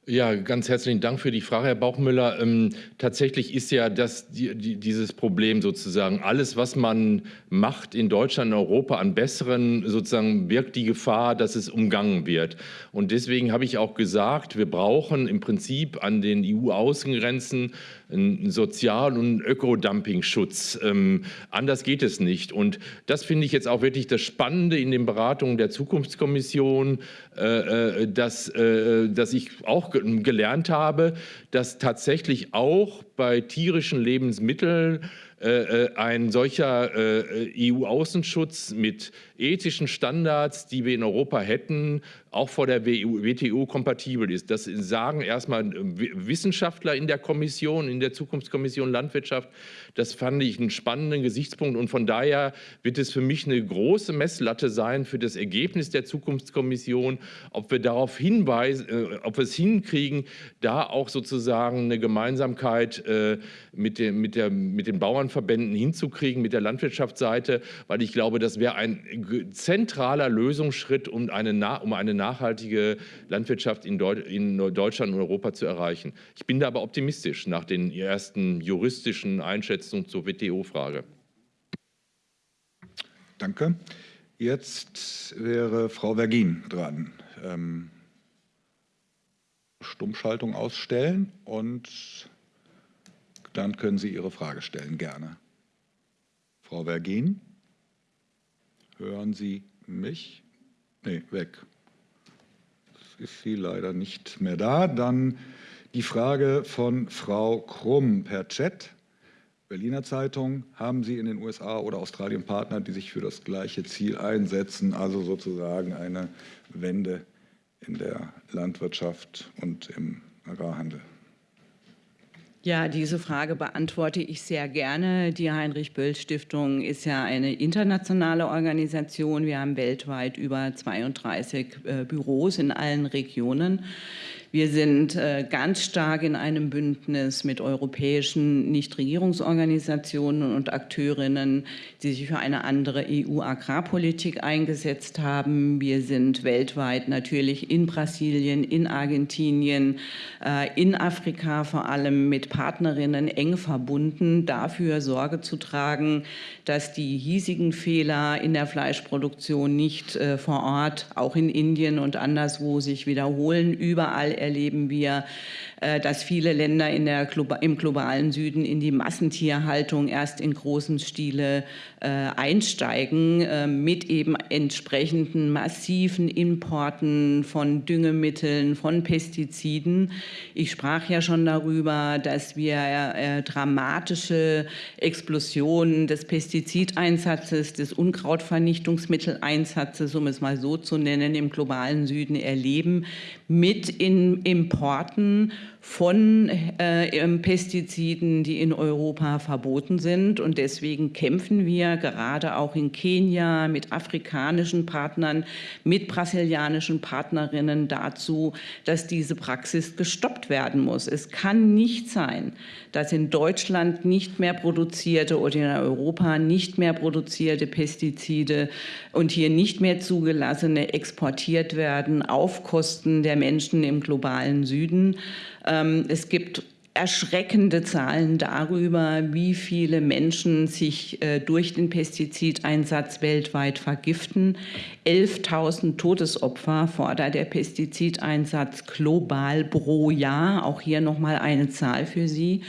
Ja, ganz herzlichen Dank für die Frage, Herr Bauchmüller. Ähm, tatsächlich ist ja das, die, die, dieses Problem sozusagen, alles, was man macht in Deutschland, in Europa an Besseren, sozusagen birgt die Gefahr, dass es umgangen wird. Und deswegen habe ich auch gesagt, wir brauchen im Prinzip an den EU-Außengrenzen einen Sozial- und Ökodumping-Schutz. Ähm, anders geht es nicht. Und das finde ich jetzt auch wirklich das Spannende in den Beratungen der Zukunftskommission, äh, äh dass, äh, dass ich auch gelernt habe, dass tatsächlich auch bei tierischen Lebensmitteln äh, äh, ein solcher äh, EU-Außenschutz mit ethischen Standards, die wir in Europa hätten, auch vor der WTO kompatibel ist. Das sagen erstmal Wissenschaftler in der Kommission, in der Zukunftskommission Landwirtschaft. Das fand ich einen spannenden Gesichtspunkt und von daher wird es für mich eine große Messlatte sein für das Ergebnis der Zukunftskommission, ob wir darauf hinweisen, äh, ob wir es hinkriegen, da auch sozusagen eine Gemeinsamkeit äh, mit, dem, mit, der, mit den Bauernverbänden hinzukriegen, mit der Landwirtschaftsseite, weil ich glaube, das wäre ein zentraler Lösungsschritt, um eine, um eine nachhaltige Landwirtschaft in, Deu in Deutschland und Europa zu erreichen. Ich bin da aber optimistisch nach den ersten juristischen Einschätzungen zur WTO-Frage. Danke. Jetzt wäre Frau Vergin dran. Ähm, Stummschaltung ausstellen und dann können Sie Ihre Frage stellen, gerne. Frau Vergin, hören Sie mich? Nee, weg. Jetzt ist sie leider nicht mehr da. Dann die Frage von Frau Krumm per Chat. Berliner Zeitung, haben Sie in den USA oder Australien Partner, die sich für das gleiche Ziel einsetzen, also sozusagen eine Wende in der Landwirtschaft und im Agrarhandel? Ja, diese Frage beantworte ich sehr gerne. Die Heinrich-Böll-Stiftung ist ja eine internationale Organisation. Wir haben weltweit über 32 äh, Büros in allen Regionen. Wir sind äh, ganz stark in einem Bündnis mit europäischen Nichtregierungsorganisationen und Akteurinnen, die sich für eine andere EU-Agrarpolitik eingesetzt haben. Wir sind weltweit natürlich in Brasilien, in Argentinien, äh, in Afrika vor allem mit Partnerinnen eng verbunden, dafür Sorge zu tragen, dass die hiesigen Fehler in der Fleischproduktion nicht äh, vor Ort, auch in Indien und anderswo, sich wiederholen. Überall erleben wir dass viele Länder in der, im globalen Süden in die Massentierhaltung erst in großem Stile äh, einsteigen, äh, mit eben entsprechenden massiven Importen von Düngemitteln, von Pestiziden. Ich sprach ja schon darüber, dass wir äh, dramatische Explosionen des Pestizideinsatzes, des Unkrautvernichtungsmitteleinsatzes, um es mal so zu nennen, im globalen Süden erleben, mit in Importen von äh, Pestiziden, die in Europa verboten sind. Und deswegen kämpfen wir gerade auch in Kenia mit afrikanischen Partnern, mit brasilianischen Partnerinnen dazu, dass diese Praxis gestoppt werden muss. Es kann nicht sein, dass in Deutschland nicht mehr produzierte oder in Europa nicht mehr produzierte Pestizide und hier nicht mehr zugelassene exportiert werden auf Kosten der Menschen im globalen Süden. Ähm, es gibt erschreckende Zahlen darüber, wie viele Menschen sich äh, durch den Pestizideinsatz weltweit vergiften. 11.000 Todesopfer fordert der Pestizideinsatz global pro Jahr. Auch hier nochmal eine Zahl für Sie.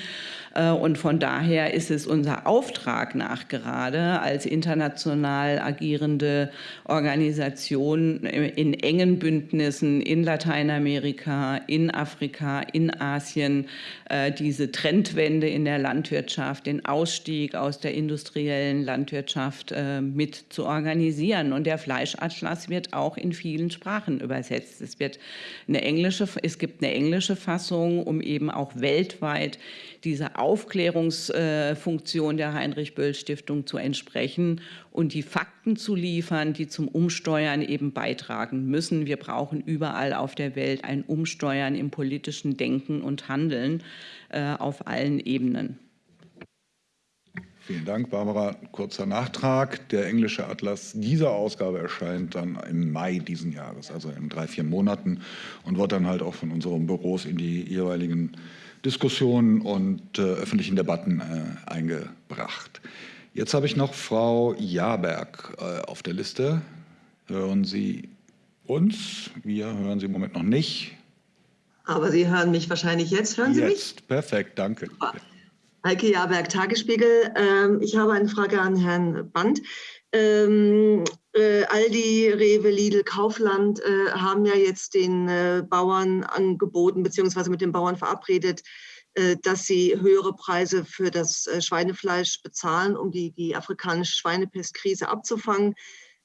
Äh, und von daher ist es unser Auftrag nach gerade als international agierende Organisation in engen Bündnissen in Lateinamerika, in Afrika, in Asien, äh, diese Trendwende in der Landwirtschaft, den Ausstieg aus der industriellen Landwirtschaft äh, mit zu organisieren. Und der Fleischatlas wird auch in vielen Sprachen übersetzt. Es, wird eine englische, es gibt eine englische Fassung, um eben auch weltweit diese Aufklärungsfunktion der Heinrich-Böll-Stiftung zu entsprechen und die Fakten zu liefern, die zum Umsteuern eben beitragen müssen. Wir brauchen überall auf der Welt ein Umsteuern im politischen Denken und Handeln äh, auf allen Ebenen. Vielen Dank, Barbara. Kurzer Nachtrag. Der englische Atlas dieser Ausgabe erscheint dann im Mai diesen Jahres, also in drei, vier Monaten und wird dann halt auch von unseren Büros in die jeweiligen Diskussionen und äh, öffentlichen Debatten äh, eingebracht. Jetzt habe ich noch Frau Jaberg äh, auf der Liste. Hören Sie uns? Wir hören Sie im Moment noch nicht. Aber Sie hören mich wahrscheinlich jetzt. Hören Sie jetzt. mich? Jetzt, perfekt, danke. Super. Heike Jaberg, Tagesspiegel. Ähm, ich habe eine Frage an Herrn Band. Ähm, äh, Aldi, Rewe, Lidl, Kaufland äh, haben ja jetzt den äh, Bauern angeboten, beziehungsweise mit den Bauern verabredet, äh, dass sie höhere Preise für das äh, Schweinefleisch bezahlen, um die, die afrikanische Schweinepestkrise abzufangen.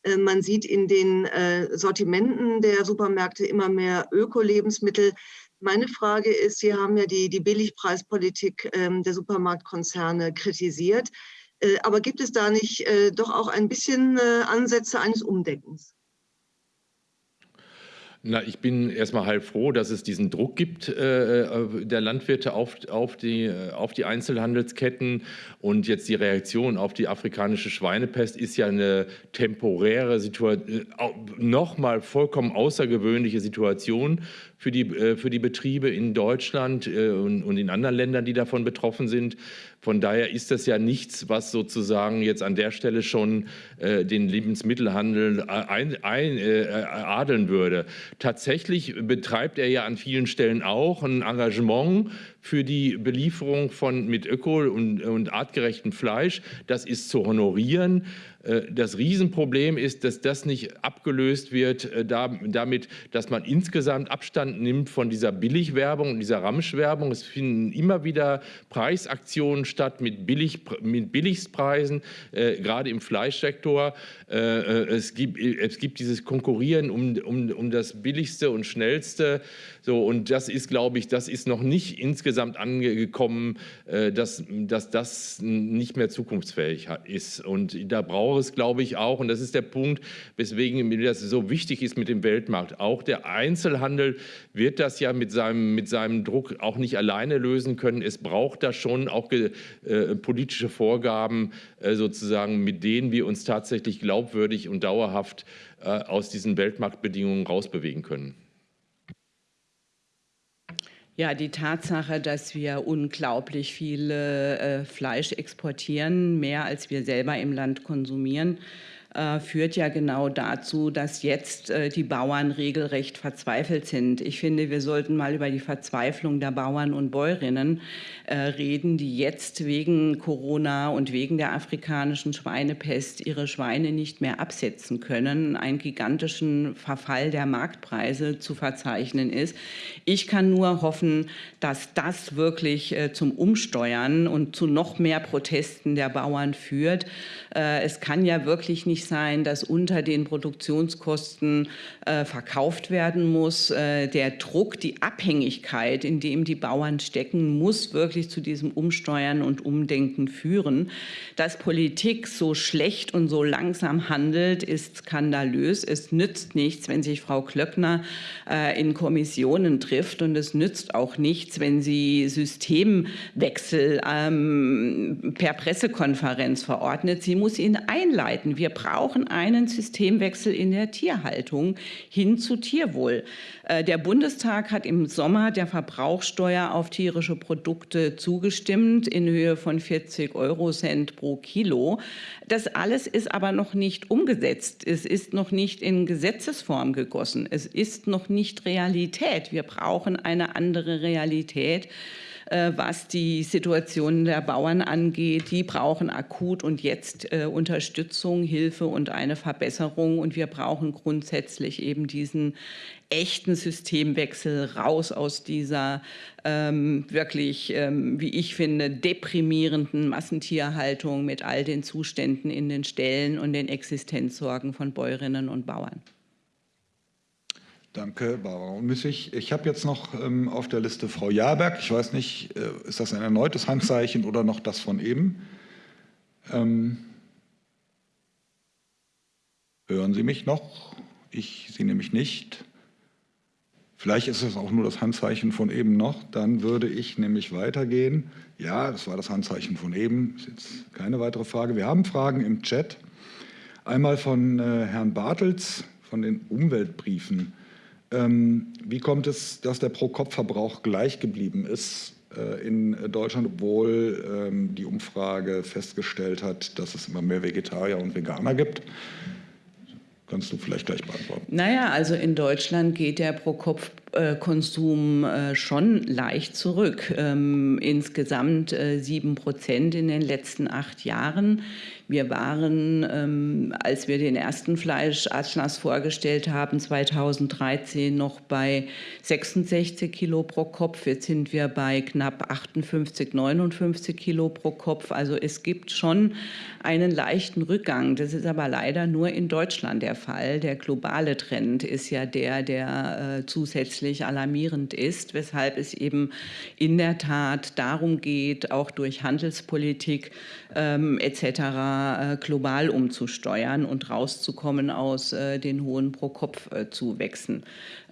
Äh, man sieht in den Sortimenten der Supermärkte immer mehr Öko-Lebensmittel. Meine Frage ist, Sie haben ja die, die Billigpreispolitik ähm, der Supermarktkonzerne kritisiert. Äh, aber gibt es da nicht äh, doch auch ein bisschen äh, Ansätze eines Umdenkens? Na, ich bin erstmal halb froh, dass es diesen Druck gibt äh, der Landwirte auf, auf, die, auf die Einzelhandelsketten. Und jetzt die Reaktion auf die afrikanische Schweinepest ist ja eine temporäre Situation, nochmal vollkommen außergewöhnliche Situation für die, äh, für die Betriebe in Deutschland äh, und, in anderen Ländern, die davon betroffen sind. Von daher ist das ja nichts, was sozusagen jetzt an der Stelle schon äh, den Lebensmittelhandel ein, ein, adeln würde. Tatsächlich betreibt er ja an vielen Stellen auch ein Engagement für die Belieferung von mit öko- und, und artgerechtem Fleisch. Das ist zu honorieren. Äh, das Riesenproblem ist, dass das nicht abgelöst wird äh, damit, dass man insgesamt Abstand nimmt von dieser Billigwerbung und dieser Ramschwerbung. Es finden immer wieder Preisaktionen statt mit, Billig, mit Billigstpreisen, äh, gerade im Fleischsektor. es, gibt, es gibt dieses Konkurrieren um, um, um das Billigste und Schnellste. So, und das ist, glaube ich, das ist noch nicht insgesamt angekommen, dass, dass das nicht mehr zukunftsfähig ist. Und da braucht es, glaube ich, auch, und das ist der Punkt, weswegen das so wichtig ist mit dem Weltmarkt. Auch der Einzelhandel wird das ja mit seinem, mit seinem Druck auch nicht alleine lösen können. Es braucht da schon auch äh, politische Vorgaben, äh, sozusagen, mit denen wir uns tatsächlich glaubwürdig und dauerhaft äh, aus diesen Weltmarktbedingungen rausbewegen können. Ja, die Tatsache, dass wir unglaublich viel äh, Fleisch exportieren, mehr als wir selber im Land konsumieren, äh, führt ja genau dazu, dass jetzt äh, die Bauern regelrecht verzweifelt sind. Ich finde, wir sollten mal über die Verzweiflung der Bauern und Bäuerinnen äh, reden, die jetzt wegen Corona und wegen der afrikanischen Schweinepest ihre Schweine nicht mehr absetzen können, einen gigantischen Verfall der Marktpreise zu verzeichnen ist. Ich kann nur hoffen, dass das wirklich zum Umsteuern und zu noch mehr Protesten der Bauern führt. Es kann ja wirklich nicht sein, dass unter den Produktionskosten äh, verkauft werden muss. Äh, der Druck, die Abhängigkeit, in dem die Bauern stecken, muss wirklich zu diesem Umsteuern und Umdenken führen. Dass Politik so schlecht und so langsam handelt, ist skandalös. Es nützt nichts, wenn sich Frau Klöckner äh, in Kommissionen trifft und es nützt auch nichts, wenn sie Systemwechsel ähm, per Pressekonferenz verordnet. Sie muss ihn einleiten. Wir brauchen einen Systemwechsel in der Tierhaltung hin zu Tierwohl. Äh, der Bundestag hat im Sommer der Verbrauchsteuer auf tierische Produkte zugestimmt in Höhe von 40 Euro Cent pro Kilo. Das alles ist aber noch nicht umgesetzt. Es ist noch nicht in Gesetzesform gegossen. Es ist noch nicht Realität. Wir brauchen eine andere Realität. Äh, was die Situation der Bauern angeht. Die brauchen akut und jetzt äh, Unterstützung, Hilfe und eine Verbesserung. Und wir brauchen grundsätzlich eben diesen echten Systemwechsel raus aus dieser ähm, wirklich, ähm, wie ich finde, deprimierenden Massentierhaltung mit all den Zuständen in den Ställen und den Existenzsorgen von Bäuerinnen und Bauern. Danke, Barbara Unmüssig. Ich habe jetzt noch ähm, auf der Liste Frau Jaberg. Ich weiß nicht, äh, ist das ein erneutes Handzeichen oder noch das von eben? Ähm, hören Sie mich noch? Ich Sie nämlich nicht. Vielleicht ist es auch nur das Handzeichen von eben noch. Dann würde ich nämlich weitergehen. Ja, das war das Handzeichen von eben. Ist jetzt keine weitere Frage. Wir haben Fragen im Chat. Einmal von äh, Herrn Bartels von den Umweltbriefen. Ähm, wie kommt es, dass der Pro-Kopf-Verbrauch gleich geblieben ist äh, in Deutschland, obwohl ähm, die Umfrage festgestellt hat, dass es immer mehr Vegetarier und Veganer gibt? Kannst du vielleicht gleich beantworten. Naja, also in Deutschland geht der Pro-Kopf-Konsum äh, schon leicht zurück. Ähm, insgesamt äh, sieben Prozent in den letzten acht Jahren. Wir waren, ähm, als wir den ersten Fleischatlas vorgestellt haben, 2013 noch bei 66 Kilo pro Kopf. Jetzt sind wir bei knapp 58, 59 Kilo pro Kopf. Also es gibt schon einen leichten Rückgang. Das ist aber leider nur in Deutschland der Fall. Der globale Trend ist ja der, der äh, zusätzlich alarmierend ist, weshalb es eben in der Tat darum geht, auch durch Handelspolitik ähm, etc. Äh, global umzusteuern und rauszukommen aus äh, den hohen Pro-Kopf-Zuwächsen.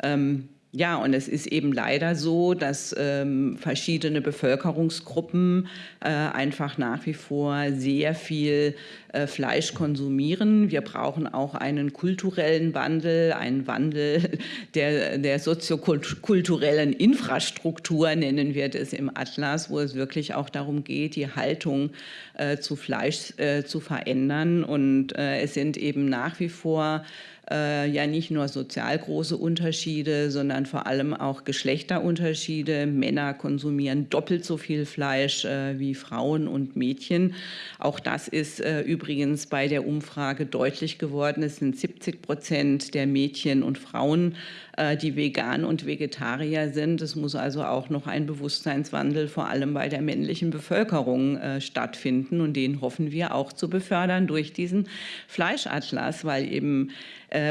Ähm, ja, und es ist eben leider so, dass ähm, verschiedene Bevölkerungsgruppen äh, einfach nach wie vor sehr viel äh, Fleisch konsumieren. Wir brauchen auch einen kulturellen Wandel, einen Wandel der, der soziokulturellen Infrastruktur, nennen wir das im Atlas, wo es wirklich auch darum geht, die Haltung äh, zu Fleisch äh, zu verändern. Und äh, es sind eben nach wie vor äh, ja nicht nur sozial große Unterschiede, sondern vor allem auch Geschlechterunterschiede. Männer konsumieren doppelt so viel Fleisch äh, wie Frauen und Mädchen. Auch das ist äh, übrigens bei der Umfrage deutlich geworden. Es sind 70 Prozent der Mädchen und Frauen, äh, die vegan und Vegetarier sind. Es muss also auch noch ein Bewusstseinswandel vor allem bei der männlichen Bevölkerung äh, stattfinden und den hoffen wir auch zu befördern durch diesen Fleischatlas, weil eben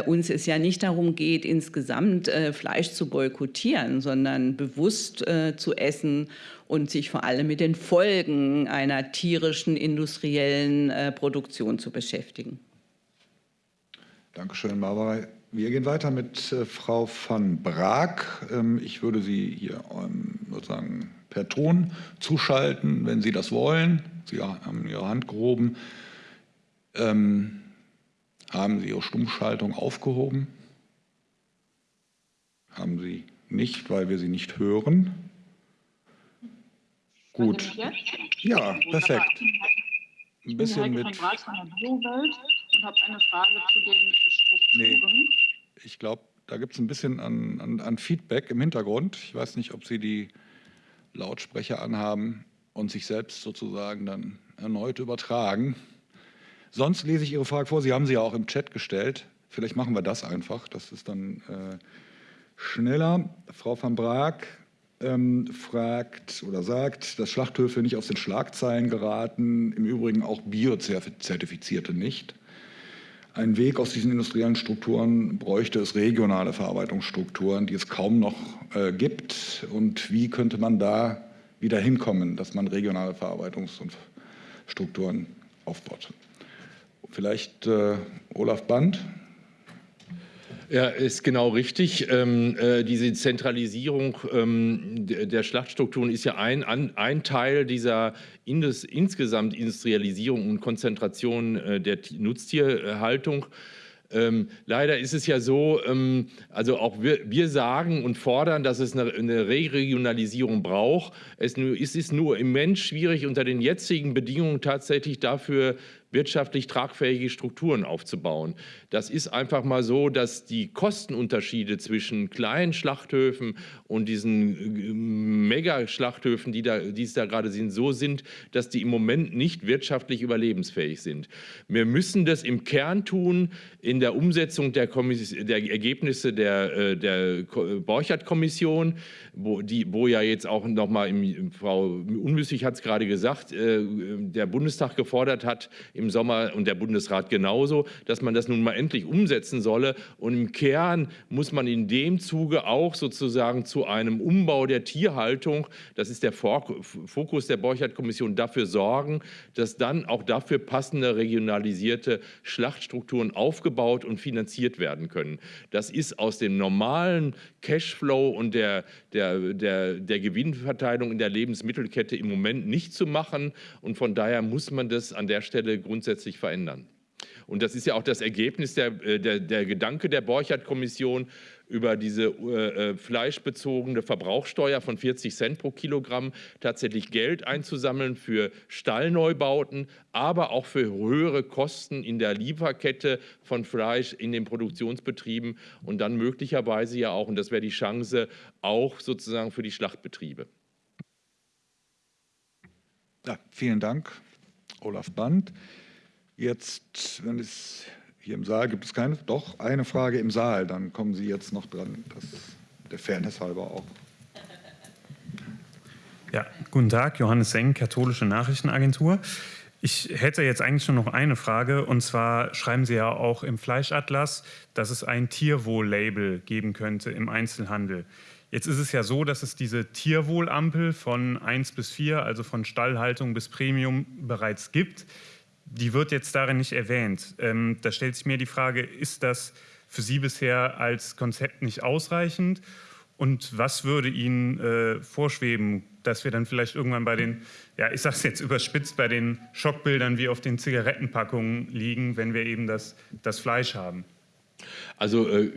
uns es ja nicht darum geht, insgesamt äh, Fleisch zu boykottieren, sondern bewusst äh, zu essen und sich vor allem mit den Folgen einer tierischen industriellen äh, Produktion zu beschäftigen. Dankeschön, Barbara. Wir gehen weiter mit äh, Frau van Braak. Ähm, ich würde Sie hier ähm, sozusagen per Ton zuschalten, wenn Sie das wollen. Sie haben Ihre Hand gehoben. Ähm, haben Sie Ihre Stummschaltung aufgehoben? Haben Sie nicht, weil wir Sie nicht hören? Gut. Ja, perfekt. Ein bisschen mit. und habe eine Frage zu den Strukturen. Ich glaube, da gibt es ein bisschen an, an, an Feedback im Hintergrund. Ich weiß nicht, ob Sie die Lautsprecher anhaben und sich selbst sozusagen dann erneut übertragen. Sonst lese ich Ihre Frage vor. Sie haben sie ja auch im Chat gestellt. Vielleicht machen wir das einfach. Das ist dann äh, schneller. Frau van Braak ähm, fragt oder sagt, dass Schlachthöfe nicht aus den Schlagzeilen geraten, im Übrigen auch Biozertifizierte nicht. Ein Weg aus diesen industriellen Strukturen bräuchte es regionale Verarbeitungsstrukturen, die es kaum noch äh, gibt. Und wie könnte man da wieder hinkommen, dass man regionale Verarbeitungsstrukturen aufbaut? Vielleicht äh, Olaf Band. Ja, ist genau richtig. Ähm, äh, diese Zentralisierung ähm, der Schlachtstrukturen ist ja ein, an, ein Teil dieser Indus, insgesamt Industrialisierung und Konzentration äh, der Nutztierhaltung. Ähm, leider ist es ja so, ähm, also auch wir, wir, sagen und fordern, dass es eine, eine Regionalisierung braucht. Es, es, ist nur immens schwierig, unter den jetzigen Bedingungen tatsächlich dafür wirtschaftlich tragfähige Strukturen aufzubauen. Das ist einfach mal so, dass die Kostenunterschiede zwischen kleinen Schlachthöfen und diesen äh, Megaschlachthöfen, die, da, die es da gerade sind, so sind, dass die im Moment nicht wirtschaftlich überlebensfähig sind. Wir müssen das im Kern tun, in der Umsetzung der, der Ergebnisse der, äh, der Borchert-Kommission, wo, wo ja jetzt auch nochmal, Frau Unmüßig hat es gerade gesagt, äh, der Bundestag gefordert hat im Sommer und der Bundesrat genauso, dass man das nun mal endlich umsetzen solle. Und im Kern muss man in dem Zuge auch sozusagen zu einem Umbau der Tierhaltung, das ist der Fokus der Borchert-Kommission, dafür sorgen, dass dann auch dafür passende regionalisierte Schlachtstrukturen aufgebaut und finanziert werden können. Das ist aus dem normalen Cashflow und der, der, der, der Gewinnverteilung in der Lebensmittelkette im Moment nicht zu machen. Und von daher muss man das an der Stelle grundsätzlich verändern. Und das ist ja auch das Ergebnis der, äh, der, der Gedanke der Borchardt-Kommission über diese äh, äh, fleischbezogene Verbrauchssteuer von 40 Cent pro Kilogramm tatsächlich Geld einzusammeln für Stallneubauten, aber auch für höhere Kosten in der Lieferkette von Fleisch in den Produktionsbetrieben und dann möglicherweise ja auch, und das wäre die Chance, auch sozusagen für die Schlachtbetriebe. Ja, vielen Dank, Olaf Band. Jetzt, wenn es hier im Saal gibt es keine, doch eine Frage im Saal, dann kommen Sie jetzt noch dran, das der Fairness halber auch. Ja, guten Tag, Johannes Seng, Katholische Nachrichtenagentur. Ich hätte jetzt eigentlich nur noch eine Frage und zwar schreiben Sie ja auch im Fleischatlas, dass es ein Tierwohl-Label geben könnte im Einzelhandel. Jetzt ist es ja so, dass es diese Tierwohlampel von 1 bis 4, also von Stallhaltung bis Premium bereits gibt die wird jetzt darin nicht erwähnt. Ähm, da stellt sich mir die Frage, ist das für Sie bisher als Konzept nicht ausreichend? Und was würde Ihnen äh, vorschweben, dass wir dann vielleicht irgendwann bei den, ja, ich sage es jetzt überspitzt, bei den Schockbildern wie auf den Zigarettenpackungen liegen, wenn wir eben das, das Fleisch haben? Also äh,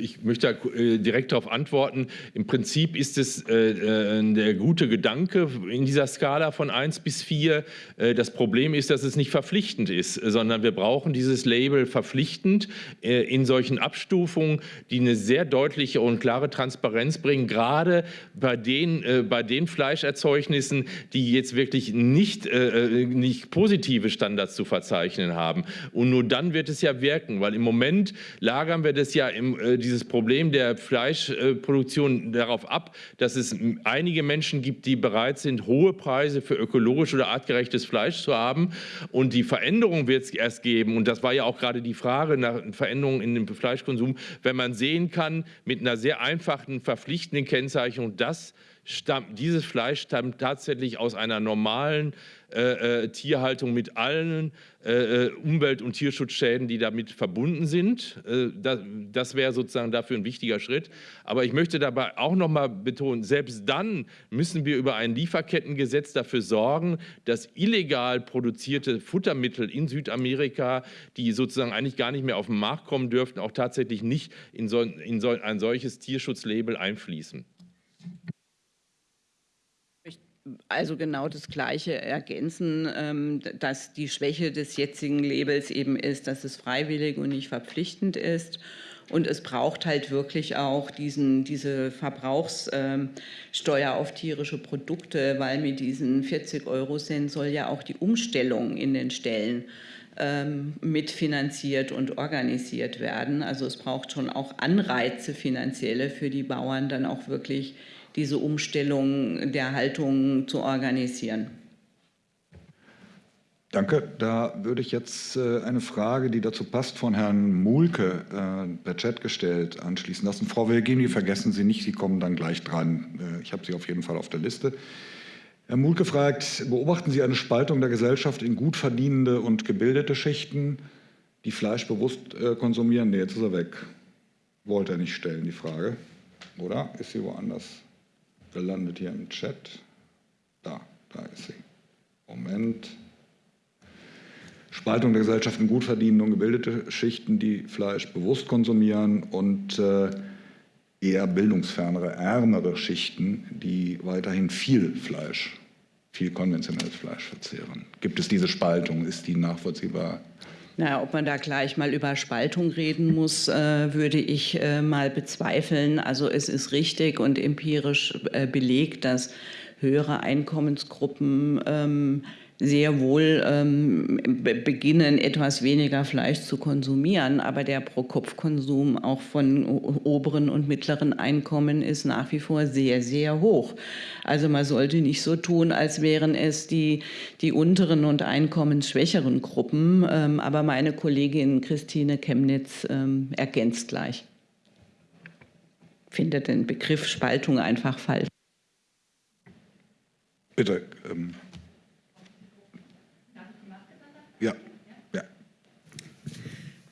ich möchte äh, direkt darauf antworten. Im Prinzip ist es äh, der gute Gedanke in dieser Skala von 1 bis 4. Das Problem ist, dass es nicht verpflichtend ist, sondern wir brauchen dieses Label verpflichtend in solchen Abstufungen, die eine sehr deutliche und klare Transparenz bringen, gerade bei den, bei den Fleischerzeugnissen, die jetzt wirklich nicht, nicht positive Standards zu verzeichnen haben. Und nur dann wird es ja wirken, weil im Moment lagern wir das ja im, äh, dieses Problem der Fleischproduktion darauf ab, dass es einige Menschen gibt, die bereit sind, hohe Preise für ökologisch oder artgerechtes Fleisch zu haben. Und die Veränderung wird es erst geben. Und das war ja auch gerade die Frage nach Veränderungen in dem Fleischkonsum, wenn man sehen kann, mit einer sehr einfachen, verpflichtenden Kennzeichnung, dass stammt, dieses Fleisch stammt tatsächlich aus einer normalen äh, äh, Tierhaltung mit allen äh, äh, Umwelt- und Tierschutzschäden, die damit verbunden sind. Äh, das, das wäre sozusagen dafür ein wichtiger Schritt. Aber ich möchte dabei auch noch mal betonen, selbst dann müssen wir über ein Lieferkettengesetz dafür sorgen, dass illegal produzierte Futtermittel in Südamerika, die sozusagen eigentlich gar nicht mehr auf den Markt kommen dürften, auch tatsächlich nicht in, so, in so ein solches Tierschutzlabel einfließen also genau das Gleiche ergänzen, ähm, dass die Schwäche des jetzigen Labels eben ist, dass es freiwillig und nicht verpflichtend ist. Und es braucht halt wirklich auch diesen, diese Verbrauchssteuer auf tierische Produkte, weil mit diesen 40 Euro Cent soll ja auch die Umstellung in den Stellen ähm, mitfinanziert und organisiert werden. Also es braucht schon auch Anreize finanzielle für die Bauern, dann auch wirklich diese Umstellung der Haltung zu organisieren. Danke. Da würde ich jetzt äh, eine Frage, die dazu passt, von Herrn Mulke äh, per Chat gestellt anschließen lassen. Frau Wilgini, vergessen Sie nicht, Sie kommen dann gleich dran. Äh, ich habe Sie auf jeden Fall auf der Liste. Herr Mulke fragt, beobachten Sie eine Spaltung der Gesellschaft in gut verdienende und gebildete Schichten, die Fleisch bewusst konsumieren? Nee, jetzt ist er weg. Wollte er nicht stellen, die Frage. Oder ist sie woanders gelandet hier im Chat? Da, da ist sie. Moment. Spaltung der Gesellschaft in gut verdienende und gebildete Schichten, die Fleisch bewusst konsumieren und äh, eher bildungsfernere, ärmere Schichten, die weiterhin viel Fleisch, viel konventionelles Fleisch verzehren. Gibt es diese Spaltung? Ist die nachvollziehbar? Na, ob man da gleich mal über Spaltung reden muss, äh, würde ich äh, mal bezweifeln. Also es ist richtig und empirisch äh, belegt, dass höhere Einkommensgruppen ähm, sehr wohl ähm, beginnen, etwas weniger Fleisch zu konsumieren. Aber der Pro-Kopf-Konsum auch von oberen und mittleren Einkommen ist nach wie vor sehr, sehr hoch. Also man sollte nicht so tun, als wären es die, die unteren und einkommensschwächeren Gruppen. Ähm, aber meine Kollegin Christine Chemnitz ähm, ergänzt gleich. Findet den Begriff Spaltung einfach falsch. Bitte. Ähm ja, ja.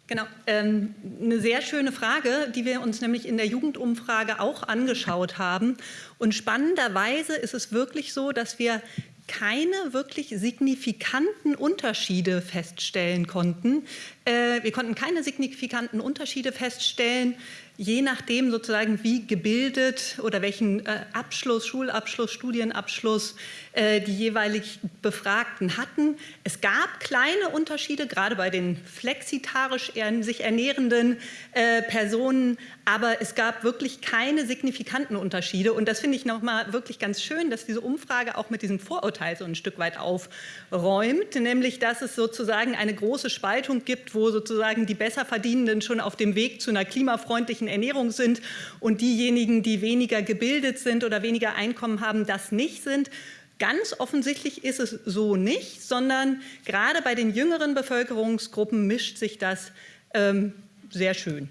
Genau, ähm, eine sehr schöne Frage, die wir uns nämlich in der Jugendumfrage auch angeschaut haben. Und spannenderweise ist es wirklich so, dass wir keine wirklich signifikanten Unterschiede feststellen konnten. Äh, wir konnten keine signifikanten Unterschiede feststellen je nachdem sozusagen, wie gebildet oder welchen äh, Abschluss, Schulabschluss, Studienabschluss die jeweilig Befragten hatten. Es gab kleine Unterschiede, gerade bei den flexitarisch sich ernährenden äh, Personen, aber es gab wirklich keine signifikanten Unterschiede. Und das finde ich nochmal wirklich ganz schön, dass diese Umfrage auch mit diesem Vorurteil so ein Stück weit aufräumt, nämlich dass es sozusagen eine große Spaltung gibt, wo sozusagen die Besserverdienenden schon auf dem Weg zu einer klimafreundlichen Ernährung sind und diejenigen, die weniger gebildet sind oder weniger Einkommen haben, das nicht sind. Ganz offensichtlich ist es so nicht, sondern gerade bei den jüngeren Bevölkerungsgruppen mischt sich das ähm, sehr schön.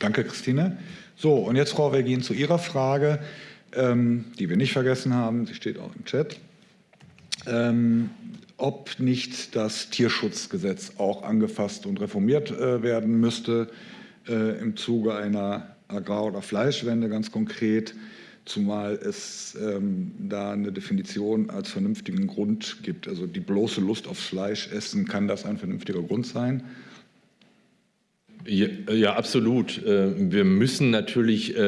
Danke, Christine. So, und jetzt, Frau Vergin, zu Ihrer Frage, ähm, die wir nicht vergessen haben. Sie steht auch im Chat. Ähm, ob nicht das Tierschutzgesetz auch angefasst und reformiert äh, werden müsste äh, im Zuge einer Agrar- oder Fleischwende ganz konkret, zumal es ähm, da eine Definition als vernünftigen Grund gibt. Also die bloße Lust aufs Fleisch essen, kann das ein vernünftiger Grund sein? Ja, ja, absolut. Äh, wir müssen natürlich, äh,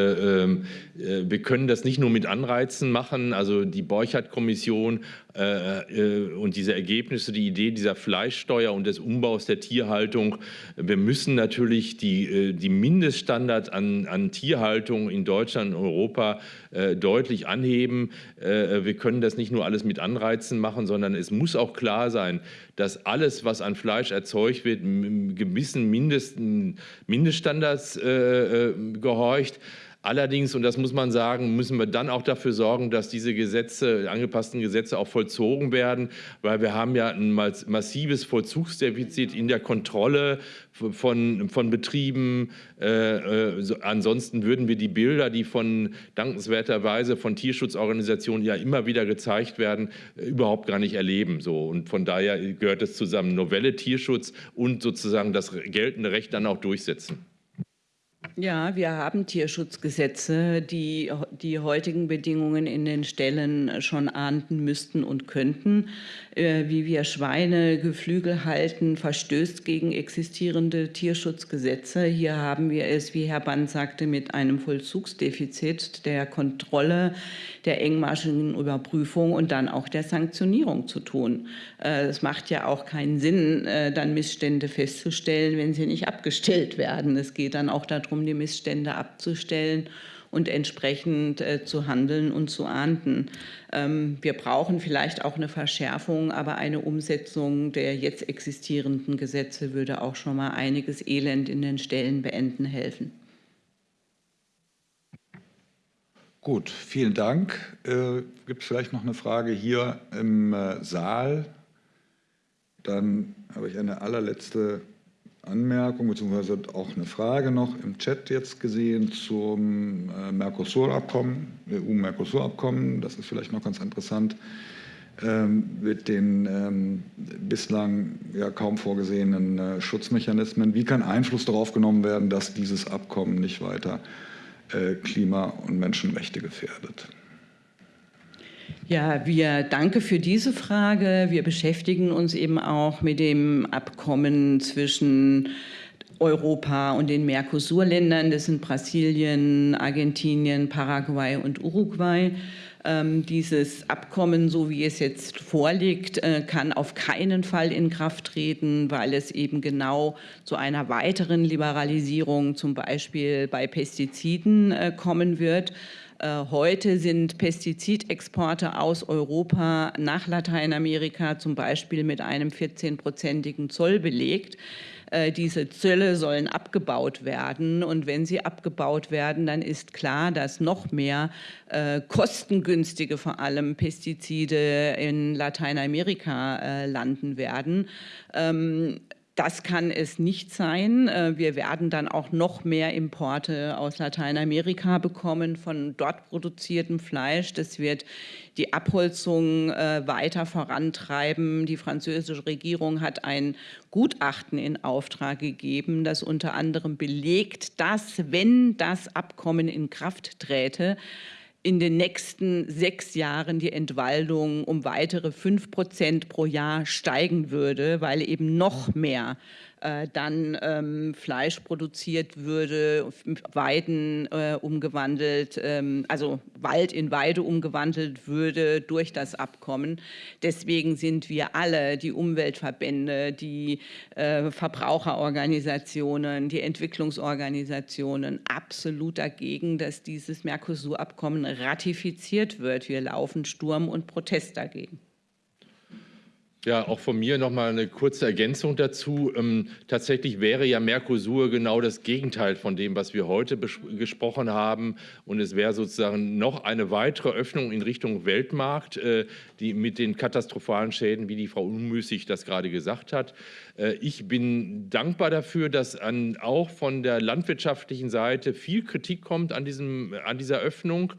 ähm, äh, wir können das nicht nur mit Anreizen machen. Also die Borchardt-Kommission und diese Ergebnisse, die Idee dieser Fleischsteuer und des Umbaus der Tierhaltung. Wir müssen natürlich die, die Mindeststandards an, an Tierhaltung in Deutschland und Europa deutlich anheben. Wir können das nicht nur alles mit Anreizen machen, sondern es muss auch klar sein, dass alles, was an Fleisch erzeugt wird, gewissen Mindesten, Mindeststandards äh, äh, gehorcht. Allerdings, und das muss man sagen, müssen wir dann auch dafür sorgen, dass diese Gesetze, angepassten Gesetze auch vollzogen werden, weil wir haben ja ein massives Vollzugsdefizit in der Kontrolle von, von Betrieben. Äh, äh, ansonsten würden wir die Bilder, die von dankenswerterweise von Tierschutzorganisationen ja immer wieder gezeigt werden, äh, überhaupt gar nicht erleben. So. Und von daher gehört es zusammen Novelle Tierschutz und sozusagen das geltende Recht dann auch durchsetzen. Ja, wir haben Tierschutzgesetze, die die heutigen Bedingungen in den Ställen schon ahnden müssten und könnten. Äh, wie wir Schweine Geflügel halten, verstößt gegen existierende Tierschutzgesetze. Hier haben wir es, wie Herr Band sagte, mit einem Vollzugsdefizit der Kontrolle, der engmaschigen Überprüfung und dann auch der Sanktionierung zu tun. Äh, es macht ja auch keinen Sinn, äh, dann Missstände festzustellen, wenn sie nicht abgestellt werden. Es geht dann auch darum, die Missstände abzustellen und entsprechend äh, zu handeln und zu ahnden. Ähm, wir brauchen vielleicht auch eine Verschärfung, aber eine Umsetzung der jetzt existierenden Gesetze würde auch schon mal einiges Elend in den Stellen beenden helfen. Gut, vielen Dank. Äh, Gibt es vielleicht noch eine Frage hier im äh, Saal? Dann habe ich eine allerletzte Anmerkung bzw. auch eine Frage noch im Chat jetzt gesehen zum äh, Mercosur-Abkommen, EU-Mercosur-Abkommen. Das ist vielleicht noch ganz interessant ähm, mit den ähm, bislang ja kaum vorgesehenen äh, Schutzmechanismen. Wie kann Einfluss darauf genommen werden, dass dieses Abkommen nicht weiter äh, Klima- und Menschenrechte gefährdet? Ja, wir danke für diese Frage. Wir beschäftigen uns eben auch mit dem Abkommen zwischen Europa und den Mercosur-Ländern. Das sind Brasilien, Argentinien, Paraguay und Uruguay. Ähm, dieses Abkommen, so wie es jetzt vorliegt, äh, kann auf keinen Fall in Kraft treten, weil es eben genau zu einer weiteren Liberalisierung, zum Beispiel bei Pestiziden, äh, kommen wird. Äh, heute sind Pestizidexporte aus Europa nach Lateinamerika zum Beispiel mit einem 14-prozentigen Zoll belegt. Äh, diese Zölle sollen abgebaut werden. Und wenn sie abgebaut werden, dann ist klar, dass noch mehr äh, kostengünstige vor allem Pestizide in Lateinamerika landen werden. Das kann es nicht sein. Äh, wir werden dann auch noch mehr Importe aus Lateinamerika bekommen von dort produziertem Fleisch. Das wird die Abholzung äh, weiter vorantreiben. Die französische Regierung hat ein Gutachten in Auftrag gegeben, das unter anderem belegt, dass, wenn das Abkommen in Kraft träte, in den nächsten sechs Jahren die Entwaldung um weitere fünf Prozent pro Jahr steigen würde, weil eben noch mehr äh, dann ähm, Fleisch produziert würde, Weiden äh, umgewandelt, ähm, also Wald in Weide umgewandelt würde durch das Abkommen. Deswegen sind wir alle, die Umweltverbände, die äh, Verbraucherorganisationen, die Entwicklungsorganisationen, absolut dagegen, dass dieses Mercosur-Abkommen ratifiziert wird. Wir laufen Sturm und Protest dagegen. Ja, auch von mir noch mal eine kurze Ergänzung dazu. Ähm, tatsächlich wäre ja Mercosur genau das Gegenteil von dem, was wir heute gesprochen haben. Und es wäre sozusagen noch eine weitere Öffnung in Richtung Weltmarkt, äh, die mit den katastrophalen Schäden, wie die Frau Unmüßig das gerade gesagt hat. Äh, ich bin dankbar dafür, dass an, auch von der landwirtschaftlichen Seite viel Kritik kommt an, diesem, an dieser Öffnung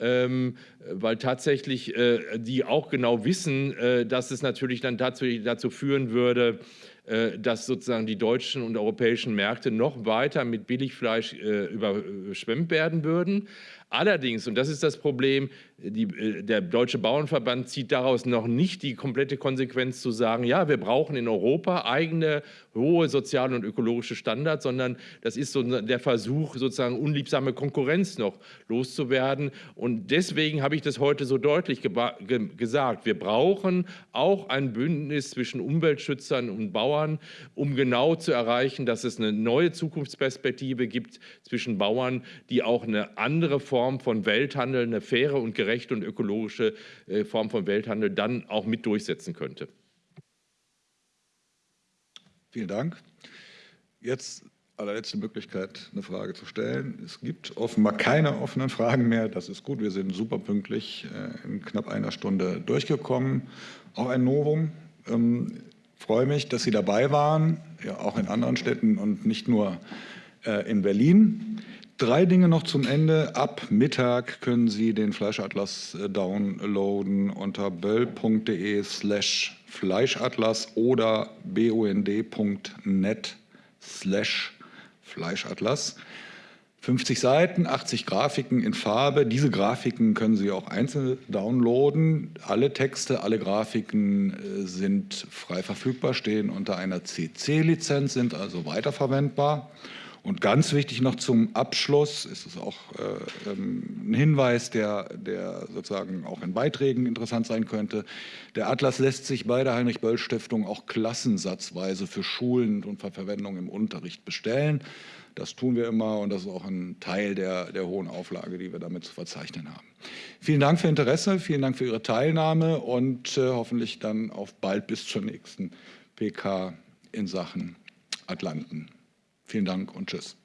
ähm, weil tatsächlich äh, die auch genau wissen, äh, dass es natürlich dann dazu, dazu führen würde, äh, dass sozusagen die deutschen und europäischen Märkte noch weiter mit Billigfleisch äh, überschwemmt werden würden. Allerdings, und das ist das Problem, die, äh, der Deutsche Bauernverband zieht daraus noch nicht die komplette Konsequenz zu sagen, ja, wir brauchen in Europa eigene hohe soziale und ökologische Standards, sondern das ist so der Versuch, sozusagen unliebsame Konkurrenz noch loszuwerden. Und deswegen habe ich das heute so deutlich ge gesagt. Wir brauchen auch ein Bündnis zwischen Umweltschützern und Bauern, um genau zu erreichen, dass es eine neue Zukunftsperspektive gibt zwischen Bauern, die auch eine andere Form von Welthandel, eine faire und gerechte gerechte und ökologische äh, Form von Welthandel dann auch mit durchsetzen könnte. Vielen Dank. Jetzt allerletzte Möglichkeit, eine Frage zu stellen. Es gibt offenbar keine offenen Fragen mehr. Das ist gut. Wir sind super pünktlich äh, in knapp einer Stunde durchgekommen. Auch ein Novum. Ähm, freue mich, dass Sie dabei waren, ja, auch in anderen Städten und nicht nur äh, in Berlin. Drei Dinge noch zum Ende. Ab Mittag können Sie den Fleischatlas äh, downloaden unter böll.de slash Fleischatlas oder bund.net slash Fleischatlas. 50 Seiten, 80 Grafiken in Farbe. Diese Grafiken können Sie auch einzeln downloaden. Alle Texte, alle Grafiken äh, sind frei verfügbar, stehen unter einer CC-Lizenz, sind also weiterverwendbar. Und ganz wichtig noch zum Abschluss ist es auch äh, ähm, ein Hinweis, der, der sozusagen auch in Beiträgen interessant sein könnte. Der Atlas lässt sich bei der Heinrich-Böll-Stiftung auch klassensatzweise für Schulen und für Verwendung im Unterricht bestellen. Das tun wir immer und das ist auch ein Teil der, der hohen Auflage, die wir damit zu verzeichnen haben. Vielen Dank für Interesse, vielen Dank für Ihre Teilnahme und äh, hoffentlich dann auf bald bis zur nächsten PK in Sachen Atlanten. Vielen Dank und tschüss.